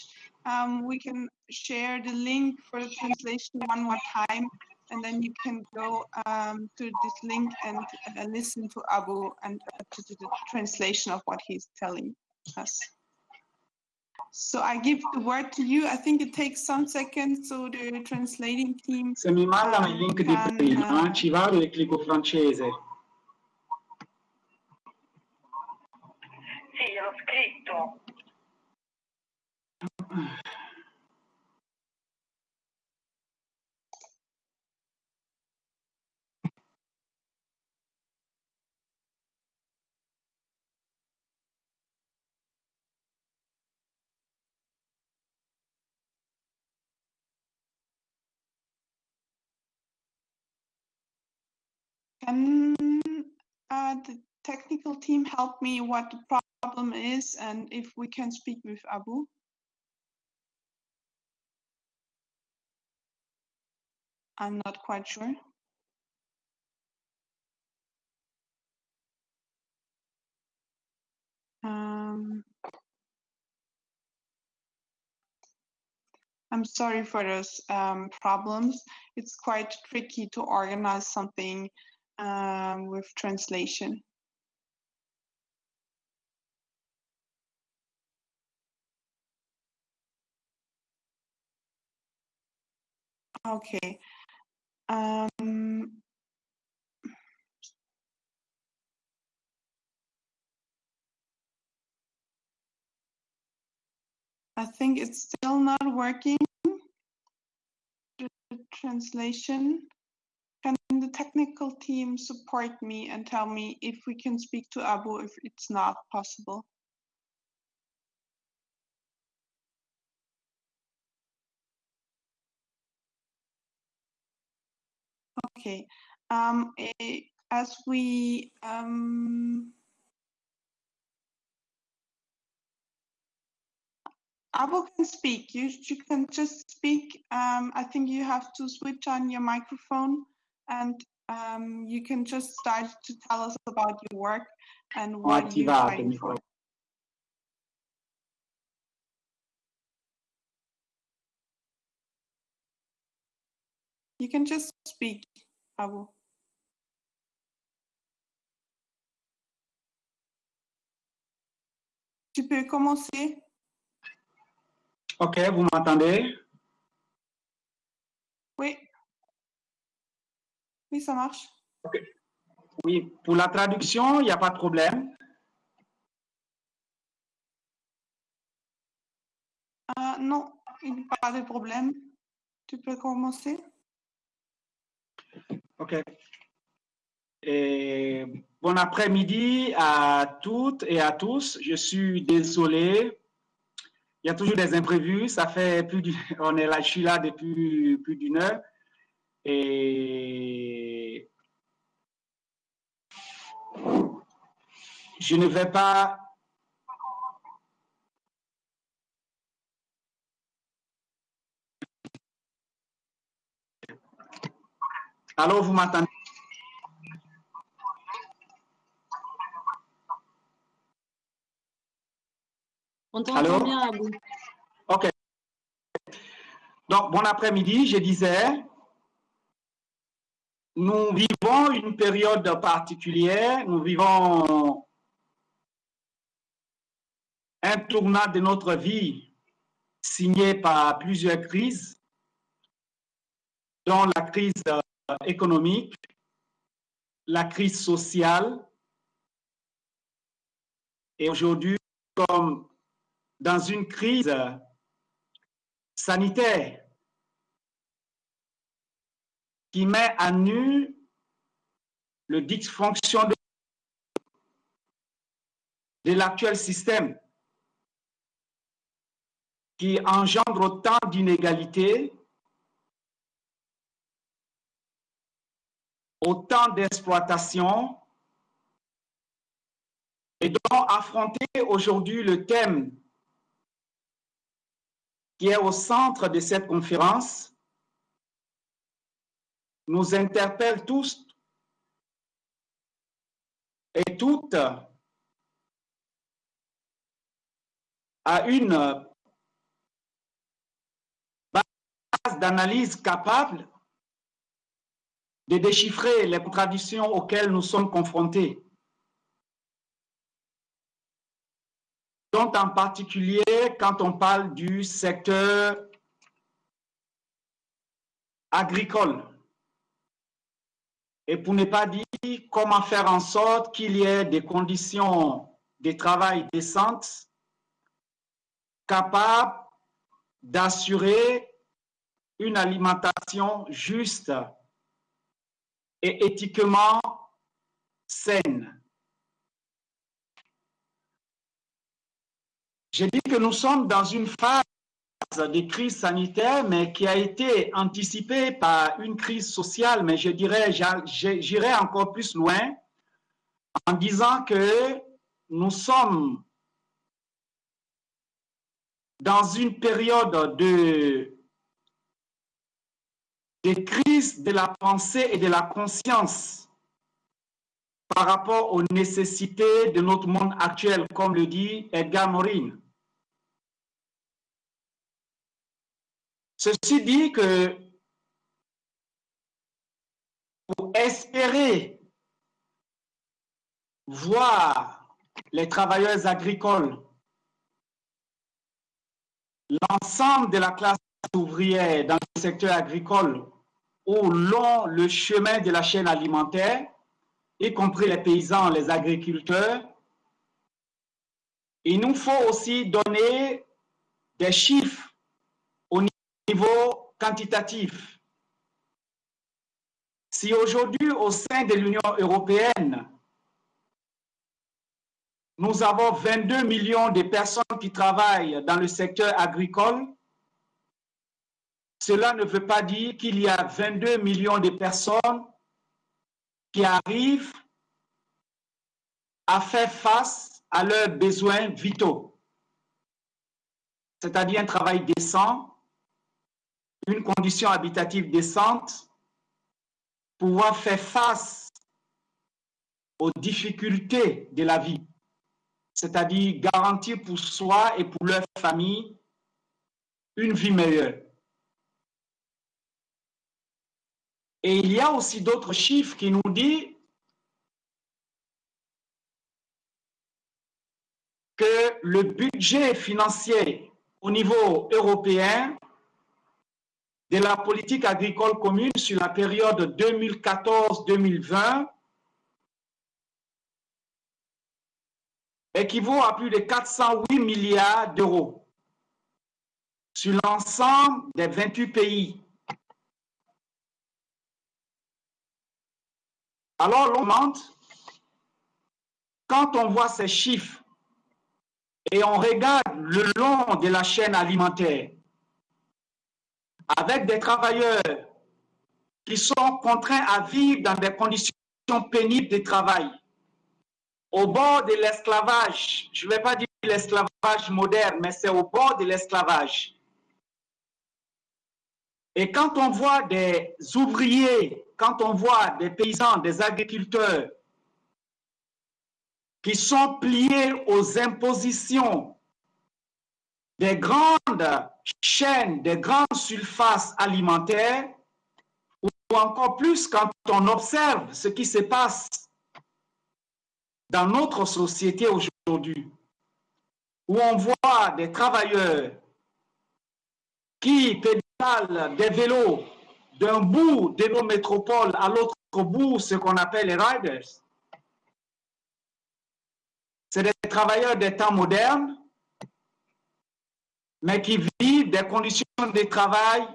um, we can share the link for the translation one more time and then you can go um, to this link and uh, listen to Abu and to the translation of what he's telling us. So I give the word to you. I think it takes some seconds so the translating team. Se mi mandano il link di prima, uh, ci vado e clicco francese. Sì, l'ho scritto. Can uh, the technical team help me what the problem is and if we can speak with Abu? I'm not quite sure. Um, I'm sorry for those um, problems. It's quite tricky to organize something um, with translation. Okay. Um, I think it's still not working. The translation. Can the technical team support me and tell me if we can speak to Abu if it's not possible? Okay. Um, as we um, Abu can speak. You you can just speak. Um, I think you have to switch on your microphone, and um, you can just start to tell us about your work and what you're trying for. You can just speak, Abu. Tu peux commencer. Ok, vous m'entendez? Oui. Oui, ça marche. Ok. Oui, pour la traduction, il n'y a pas de problème. Euh, non, il n'y a pas de problème. Tu peux commencer. OK. Et bon après-midi à toutes et à tous. Je suis désolé. Il y a toujours des imprévus. Ça fait plus du, on est là, je suis là depuis plus d'une heure. Et je ne vais pas Alors, vous m'entendez? On t'entend bien, Abou. OK. Donc, bon après-midi, je disais, nous vivons une période particulière, nous vivons un tournant de notre vie signé par plusieurs crises, dont la crise économique, la crise sociale, et aujourd'hui, comme dans une crise sanitaire qui met à nu le dysfonction de, l'actuel système, qui engendre autant d'inégalités, autant d'exploitation et donc affronter aujourd'hui le thème qui est au centre de cette conférence nous interpelle tous et toutes à une base d'analyse capable de déchiffrer les contradictions auxquelles nous sommes confrontés. dont en particulier quand on parle du secteur agricole. Et pour ne pas dire comment faire en sorte qu'il y ait des conditions de travail décentes, capables d'assurer une alimentation juste et éthiquement saine. J'ai dit que nous sommes dans une phase de crise sanitaire, mais qui a été anticipée par une crise sociale, mais je dirais, j'irai encore plus loin en disant que nous sommes dans une période de des crises de la pensée et de la conscience par rapport aux nécessités de notre monde actuel, comme le dit Edgar Morin. Ceci dit que pour espérer voir les travailleurs agricoles, l'ensemble de la classe ouvrière dans le secteur agricole au long le chemin de la chaîne alimentaire, y compris les paysans, les agriculteurs, il nous faut aussi donner des chiffres niveau quantitatif. Si aujourd'hui, au sein de l'Union européenne, nous avons 22 millions de personnes qui travaillent dans le secteur agricole, cela ne veut pas dire qu'il y a 22 millions de personnes qui arrivent à faire face à leurs besoins vitaux, c'est-à-dire un travail décent, une condition habitative décente, pouvoir faire face aux difficultés de la vie, c'est-à-dire garantir pour soi et pour leur famille une vie meilleure. Et il y a aussi d'autres chiffres qui nous disent que le budget financier au niveau européen de la politique agricole commune sur la période 2014-2020 équivaut à plus de 408 milliards d'euros sur l'ensemble des 28 pays. Alors l'on quand on voit ces chiffres et on regarde le long de la chaîne alimentaire, avec des travailleurs qui sont contraints à vivre dans des conditions pénibles de travail, au bord de l'esclavage, je ne vais pas dire l'esclavage moderne, mais c'est au bord de l'esclavage. Et quand on voit des ouvriers quand on voit des paysans, des agriculteurs qui sont pliés aux impositions des grandes chaînes, des grandes surfaces alimentaires, ou encore plus quand on observe ce qui se passe dans notre société aujourd'hui, où on voit des travailleurs qui pédalent des vélos d'un bout de nos métropoles à l'autre bout, ce qu'on appelle les riders. C'est des travailleurs des temps modernes, mais qui vivent des conditions de travail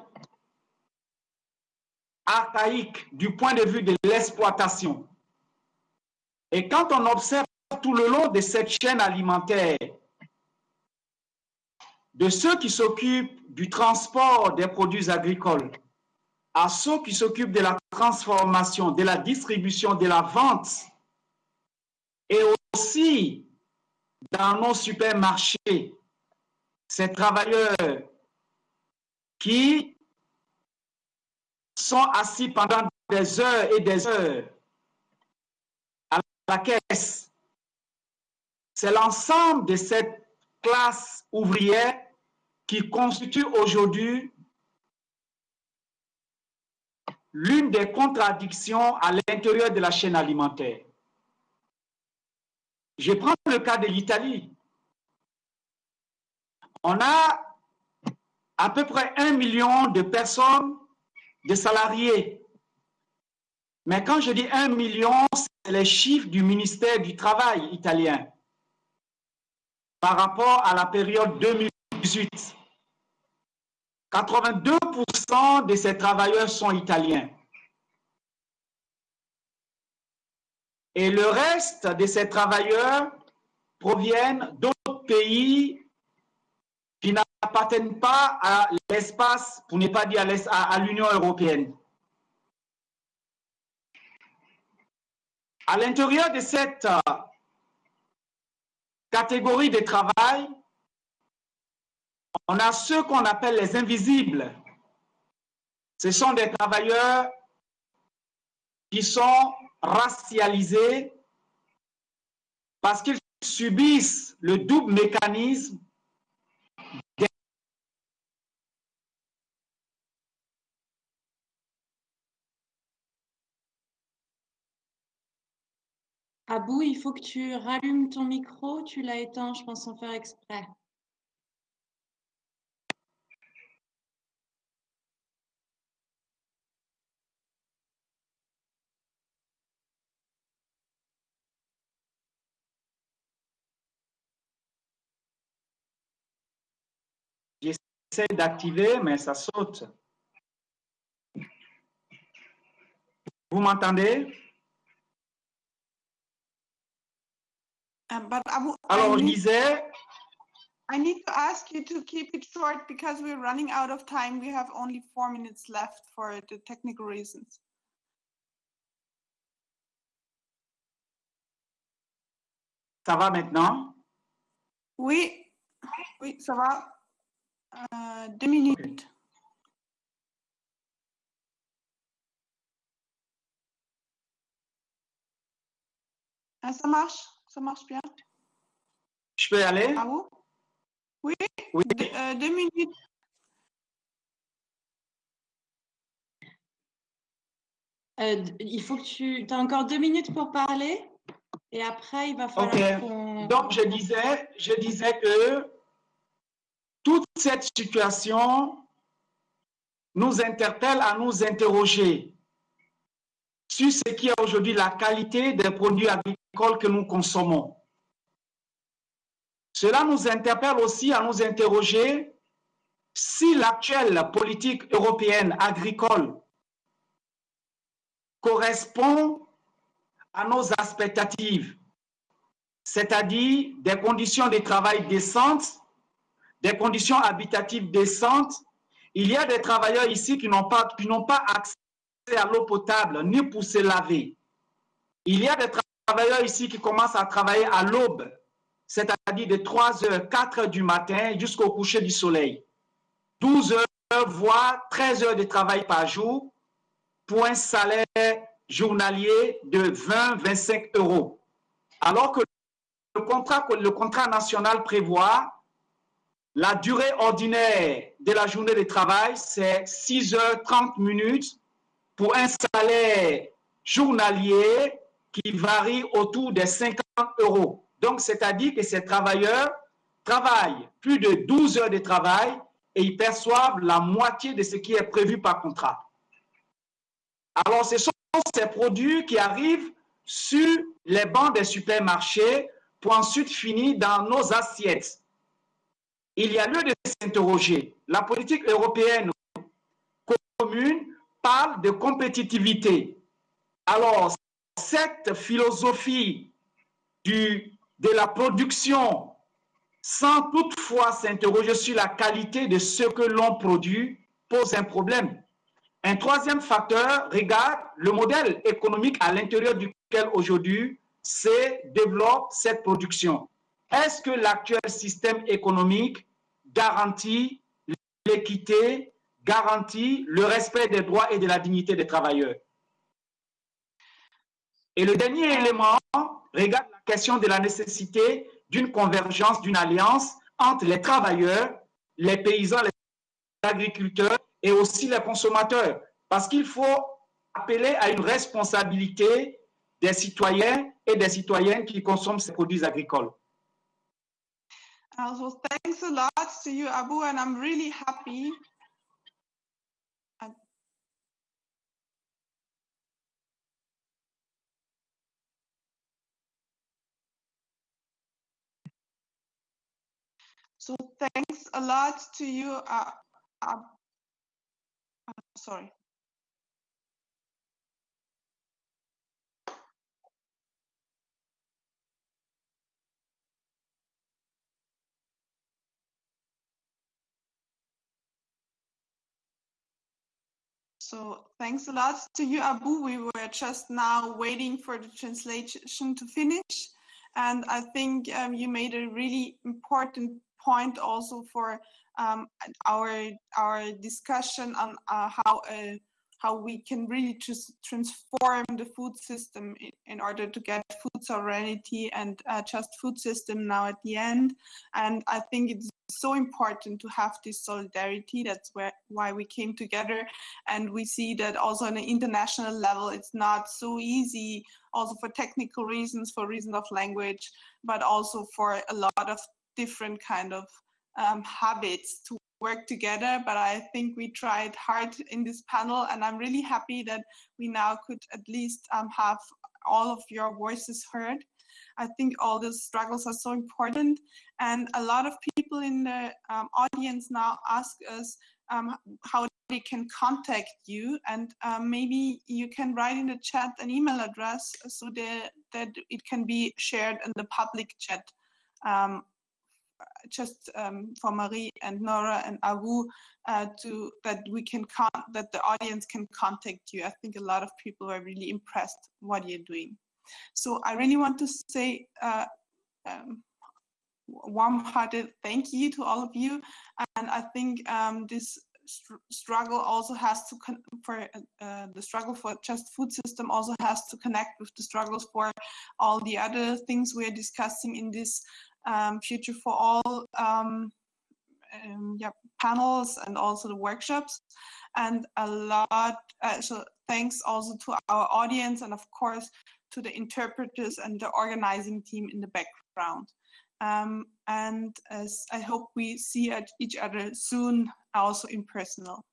archaïques du point de vue de l'exploitation. Et quand on observe tout le long de cette chaîne alimentaire, de ceux qui s'occupent du transport des produits agricoles, à ceux qui s'occupent de la transformation, de la distribution, de la vente, et aussi dans nos supermarchés, ces travailleurs qui sont assis pendant des heures et des heures à la caisse. C'est l'ensemble de cette classe ouvrière qui constitue aujourd'hui l'une des contradictions à l'intérieur de la chaîne alimentaire. Je prends le cas de l'Italie. On a à peu près un million de personnes, de salariés. Mais quand je dis un million, c'est les chiffres du ministère du Travail italien par rapport à la période 2018. 82% de ces travailleurs sont italiens. Et le reste de ces travailleurs proviennent d'autres pays qui n'appartiennent pas à l'espace, pour ne pas dire à l'Union européenne. À l'intérieur de cette euh, catégorie de travail, on a ceux qu'on appelle les invisibles. Ce sont des travailleurs qui sont racialisés parce qu'ils subissent le double mécanisme Abou, il faut que tu rallumes ton micro. Tu l'as éteint, je pense, sans faire exprès. J'essaie d'activer, mais ça saute. Vous m'entendez? Uh, but I Alors, I je need, I need to ask you to keep it short because we're running out of time. We have only four minutes left for the technical reasons. ça va maintenant? Oui, oui, ça va. Euh, deux minutes. Ah, ça marche, ça marche bien. Je peux y aller? À vous? Oui, Oui. deux, euh, deux minutes. Euh, il faut que tu... as encore deux minutes pour parler. Et après, il va falloir qu'on... Donc, je disais, je disais que toute cette situation nous interpelle à nous interroger sur ce qui est aujourd'hui la qualité des produits agricoles que nous consommons. Cela nous interpelle aussi à nous interroger si l'actuelle politique européenne agricole correspond à nos expectatives c'est-à-dire des conditions de travail décentes, des conditions habitatives décentes. Il y a des travailleurs ici qui n'ont pas, pas accès à l'eau potable ni pour se laver. Il y a des travailleurs ici qui commencent à travailler à l'aube, c'est-à-dire de 3 heures, 4 heures du matin jusqu'au coucher du soleil. 12 heures, voire 13 heures de travail par jour pour un salaire journalier de 20-25 euros. Alors que le contrat, le contrat national prévoit la durée ordinaire de la journée de travail, c'est 6 heures 30 minutes pour un salaire journalier qui varie autour des 50 euros. Donc, c'est-à-dire que ces travailleurs travaillent plus de 12 heures de travail et ils perçoivent la moitié de ce qui est prévu par contrat. Alors, ce sont ces produits qui arrivent sur les bancs des supermarchés pour ensuite finir dans nos assiettes. Il y a lieu de s'interroger. La politique européenne commune parle de compétitivité. Alors, cette philosophie de la production sans toutefois s'interroger sur la qualité de ce que l'on produit pose un problème. Un troisième facteur regarde le modèle économique à l'intérieur duquel aujourd'hui se développe cette production. Est-ce que l'actuel système économique garantit l'équité, garantit le respect des droits et de la dignité des travailleurs? Et le dernier élément regarde la question de la nécessité d'une convergence, d'une alliance entre les travailleurs, les paysans, les agriculteurs et aussi les consommateurs. Parce qu'il faut appeler à une responsabilité des citoyens et des citoyennes qui consomment ces produits agricoles. Also, thanks a lot to you, Abu, and I'm really happy. So thanks a lot to you. Uh, uh, sorry. So thanks a lot to you, Abu. We were just now waiting for the translation to finish. And I think um, you made a really important point also for um, our, our discussion on uh, how a how we can really just transform the food system in, in order to get food sovereignty and uh, just food system now at the end. And I think it's so important to have this solidarity. That's where why we came together. And we see that also on an international level, it's not so easy, also for technical reasons, for reasons of language, but also for a lot of different kind of um, habits to work together. But I think we tried hard in this panel, and I'm really happy that we now could at least um, have all of your voices heard. I think all the struggles are so important. And a lot of people in the um, audience now ask us um, how they can contact you. And um, maybe you can write in the chat an email address so that, that it can be shared in the public chat. Just um, for Marie and Nora and Abu uh, to that we can that the audience can contact you. I think a lot of people are really impressed what you're doing. So I really want to say uh, um, warm-hearted thank you to all of you. And I think um, this str struggle also has to for uh, the struggle for just food system also has to connect with the struggles for all the other things we are discussing in this um, Future for All um, um, yeah, panels and also the workshops. And a lot, uh, so thanks also to our audience and of course to the interpreters and the organizing team in the background. Um, and as I hope we see each other soon, also in personal.